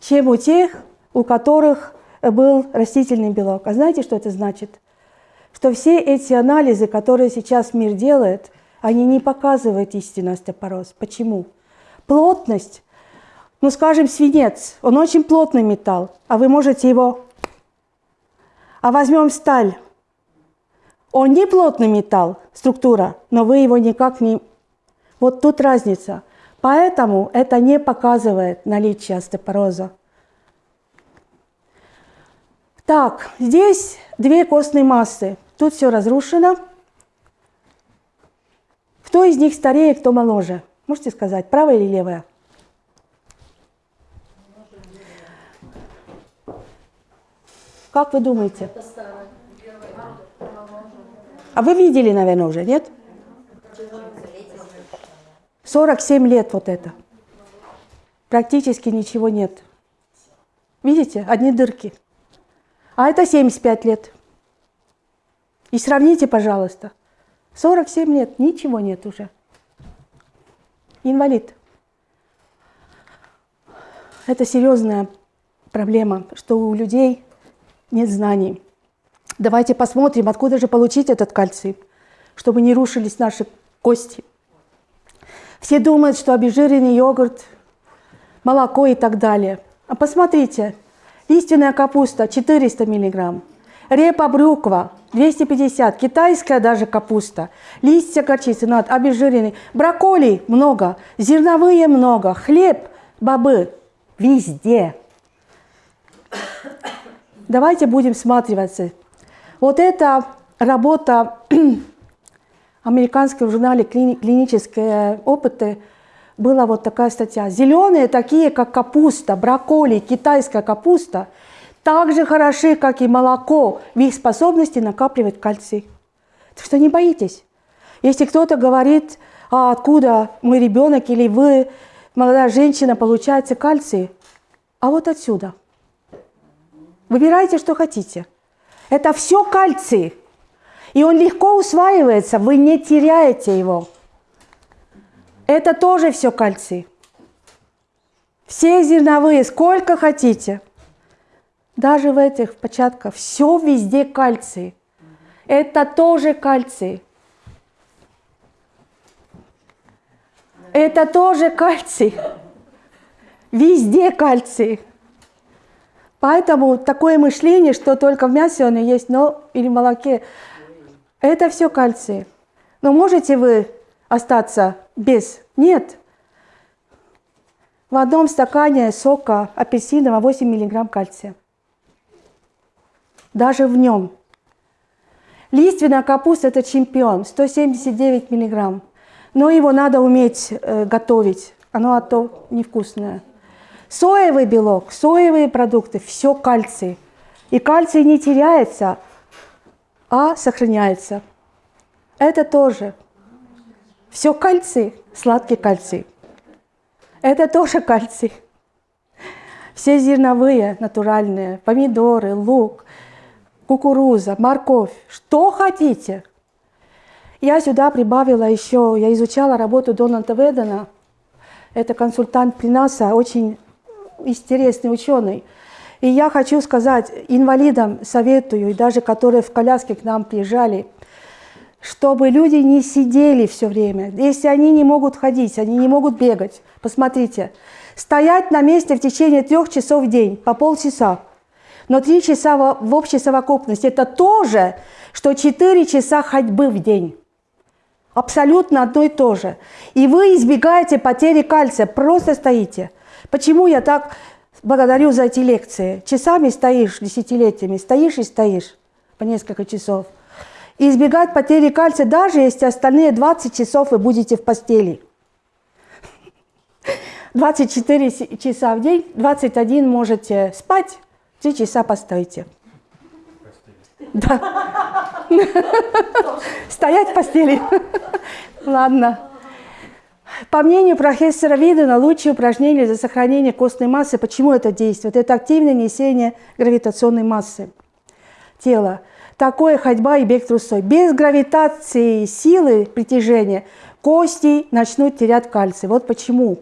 чем у тех, у которых был растительный белок. А знаете, что это значит? что все эти анализы, которые сейчас мир делает, они не показывают истинный остеопороз. Почему? Плотность, ну скажем, свинец, он очень плотный металл, а вы можете его... А возьмем сталь, он не плотный металл, структура, но вы его никак не... Вот тут разница. Поэтому это не показывает наличие остеопороза. Так, здесь две костные массы. Тут все разрушено. Кто из них старее, кто моложе? Можете сказать, правая или левая? Как вы думаете? А вы видели, наверное, уже, нет? 47 лет вот это. Практически ничего нет. Видите, одни дырки. А это 75 лет. И сравните, пожалуйста. 47 лет, ничего нет уже. Инвалид. Это серьезная проблема, что у людей нет знаний. Давайте посмотрим, откуда же получить этот кальций, чтобы не рушились наши кости. Все думают, что обезжиренный йогурт, молоко и так далее. А посмотрите, лиственная капуста 400 миллиграмм, репа брюква 250, китайская даже капуста, листья горчицы, над, обезжиренный, брокколи много, зерновые много, хлеб, бобы, везде. Давайте будем всматриваться. Вот эта работа американского журнале «Клинические опыты» была вот такая статья. Зеленые, такие как капуста, брокколи, китайская капуста, так же хороши, как и молоко в их способности накапливать кальций. Так что не боитесь. Если кто-то говорит, а откуда мой ребенок или вы, молодая женщина, получаете кальций, а вот отсюда. Выбирайте, что хотите. Это все кальций. И он легко усваивается, вы не теряете его. Это тоже все кальций. Все зерновые, сколько хотите. Даже в этих початках все везде кальций. Это тоже кальций. Это тоже кальций. Везде кальций. Поэтому такое мышление, что только в мясе он и есть, но или в молоке, это все кальций. Но можете вы остаться без? Нет. В одном стакане сока апельсинового 8 мг кальция. Даже в нем. Лиственная капуста – это чемпион, 179 мг. Но его надо уметь э, готовить, оно а то невкусное. Соевый белок, соевые продукты – все кальций. И кальций не теряется – а сохраняется. Это тоже. Все кальций, сладкий кальций. Это тоже кальций. Все зерновые, натуральные, помидоры, лук, кукуруза, морковь, что хотите. Я сюда прибавила еще, я изучала работу Дональда Ведена. Это консультант при НАСА, очень интересный ученый. И я хочу сказать инвалидам, советую, и даже которые в коляске к нам приезжали, чтобы люди не сидели все время. Если они не могут ходить, они не могут бегать, посмотрите, стоять на месте в течение трех часов в день, по полчаса, но три часа в общей совокупности – это то же, что четыре часа ходьбы в день. Абсолютно одно и то же. И вы избегаете потери кальция, просто стоите. Почему я так благодарю за эти лекции. Часами стоишь, десятилетиями, стоишь и стоишь по несколько часов. И избегать потери кальция, даже если остальные 20 часов вы будете в постели. 24 часа в день, 21 можете спать, 3 часа постойте. Да. Стоять в постели. Ладно. По мнению профессора Видена, лучшее упражнение для сохранения костной массы, почему это действует? Это активное несение гравитационной массы тела. Такое ходьба и бег трусой. Без гравитации силы притяжения кости начнут терять кальций. Вот почему.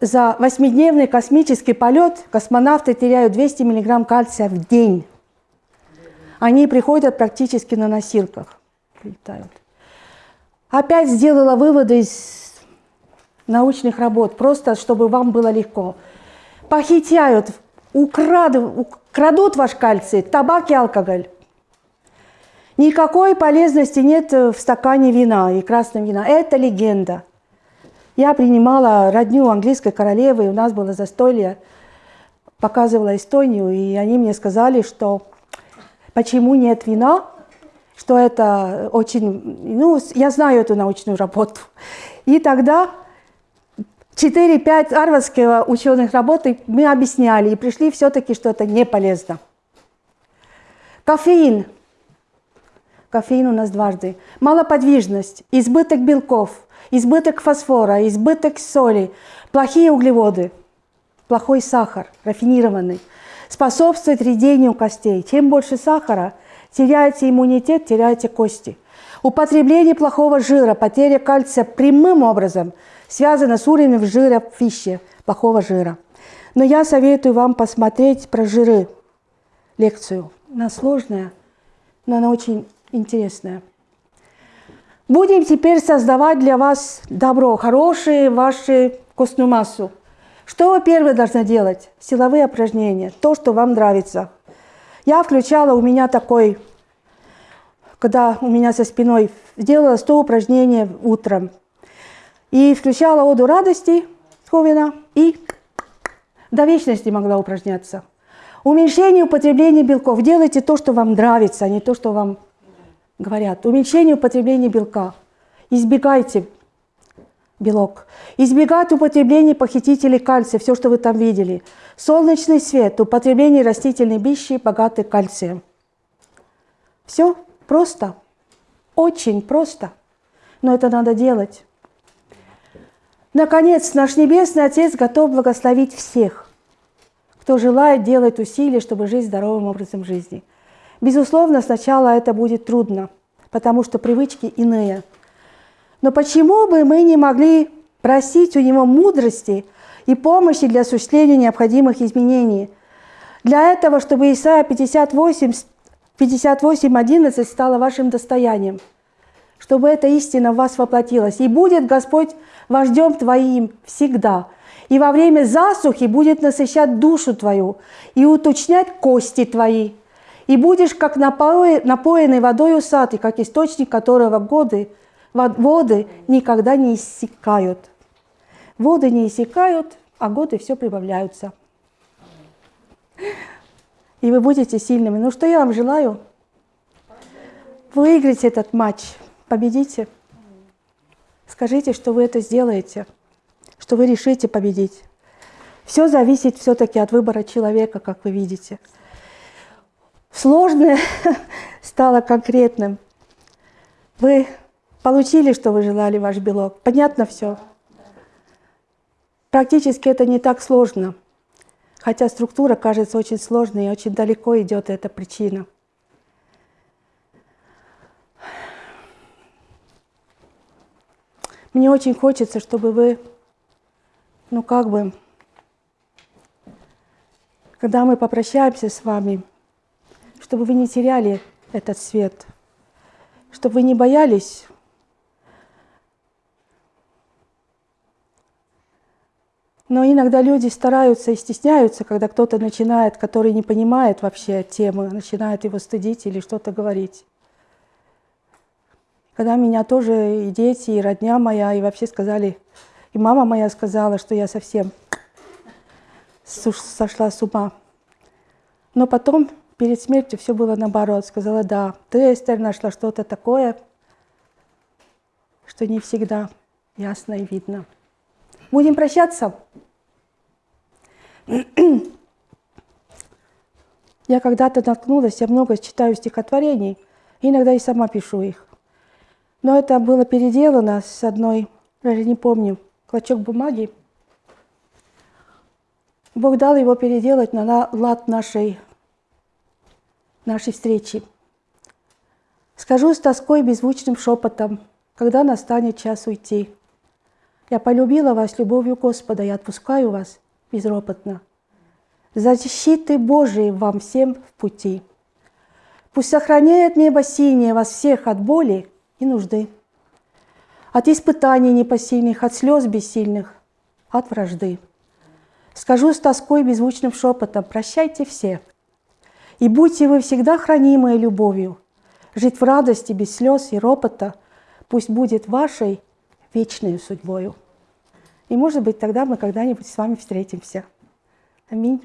За восьмидневный космический полет космонавты теряют 200 мг кальция в день. Они приходят практически на носилках. Прилетают. Опять сделала выводы из научных работ, просто чтобы вам было легко. Похитяют, украдут, крадут ваш кальций, табак и алкоголь. Никакой полезности нет в стакане вина и красного вина. Это легенда. Я принимала родню английской королевы, у нас было застолье, показывала Эстонию, и они мне сказали, что почему нет вина, что это очень, ну, я знаю эту научную работу. И тогда 4-5 арвардских ученых работы мы объясняли и пришли все-таки, что это не полезно. Кофеин – кофеин у нас дважды. Малоподвижность, избыток белков, избыток фосфора, избыток соли, плохие углеводы, плохой сахар, рафинированный, способствует редению костей. Чем больше сахара, теряете иммунитет, теряете кости. Употребление плохого жира, потеря кальция прямым образом связана с уровнем жира в пище, плохого жира. Но я советую вам посмотреть про жиры, лекцию. Она сложная, но она очень интересное. Будем теперь создавать для вас добро, хорошие вашу костную массу. Что вы первое должны делать? Силовые упражнения, то, что вам нравится. Я включала, у меня такой, когда у меня со спиной, сделала 100 упражнений утром. И включала оду радости Ховина и до вечности могла упражняться. Уменьшение употребления белков. Делайте то, что вам нравится, а не то, что вам говорят, уменьшение употребления белка. Избегайте белок. Избегать употребления похитителей кальция, все, что вы там видели. Солнечный свет, употребление растительной пищи, богатой кальцием. Все просто, очень просто, но это надо делать. Наконец, наш Небесный Отец готов благословить всех, кто желает делать усилия, чтобы жить здоровым образом жизни – Безусловно, сначала это будет трудно, потому что привычки иные. Но почему бы мы не могли просить у Него мудрости и помощи для осуществления необходимых изменений? Для этого, чтобы Исайя 58, 58 11 стало вашим достоянием, чтобы эта истина в вас воплотилась. И будет Господь вождем твоим всегда. И во время засухи будет насыщать душу твою и уточнять кости твои и будешь как напоенный водой усатый, как источник которого годы, воды никогда не иссякают. Воды не иссякают, а годы все прибавляются. И вы будете сильными. Ну что я вам желаю? Выиграйте этот матч, победите. Скажите, что вы это сделаете, что вы решите победить. Все зависит все-таки от выбора человека, как вы видите сложное стало конкретным. Вы получили, что вы желали, ваш белок. Понятно все? Практически это не так сложно. Хотя структура кажется очень сложной и очень далеко идет эта причина. Мне очень хочется, чтобы вы, ну как бы, когда мы попрощаемся с вами, чтобы вы не теряли этот свет, чтобы вы не боялись Но иногда люди стараются и стесняются, когда кто-то начинает, который не понимает вообще темы, начинает его стыдить или что-то говорить. Когда меня тоже и дети, и родня моя, и вообще сказали, и мама моя сказала, что я совсем сошла с ума. Но потом Перед смертью все было наоборот. Сказала, да, ты, Эстер, нашла что-то такое, что не всегда ясно и видно. Будем прощаться? Я когда-то наткнулась, я много читаю стихотворений, иногда и сама пишу их. Но это было переделано с одной, даже не помню, клочок бумаги. Бог дал его переделать на лад нашей нашей встречи. Скажу с тоской беззвучным шепотом, когда настанет час уйти. Я полюбила вас любовью Господа и отпускаю вас безропотно. Защиты Божией вам всем в пути. Пусть сохраняет небо синее вас всех от боли и нужды, от испытаний непосильных, от слез бессильных, от вражды. Скажу с тоской беззвучным шепотом, прощайте все, и будьте вы всегда хранимые любовью, жить в радости без слез и ропота, пусть будет вашей вечной судьбою. И, может быть, тогда мы когда-нибудь с вами встретимся. Аминь.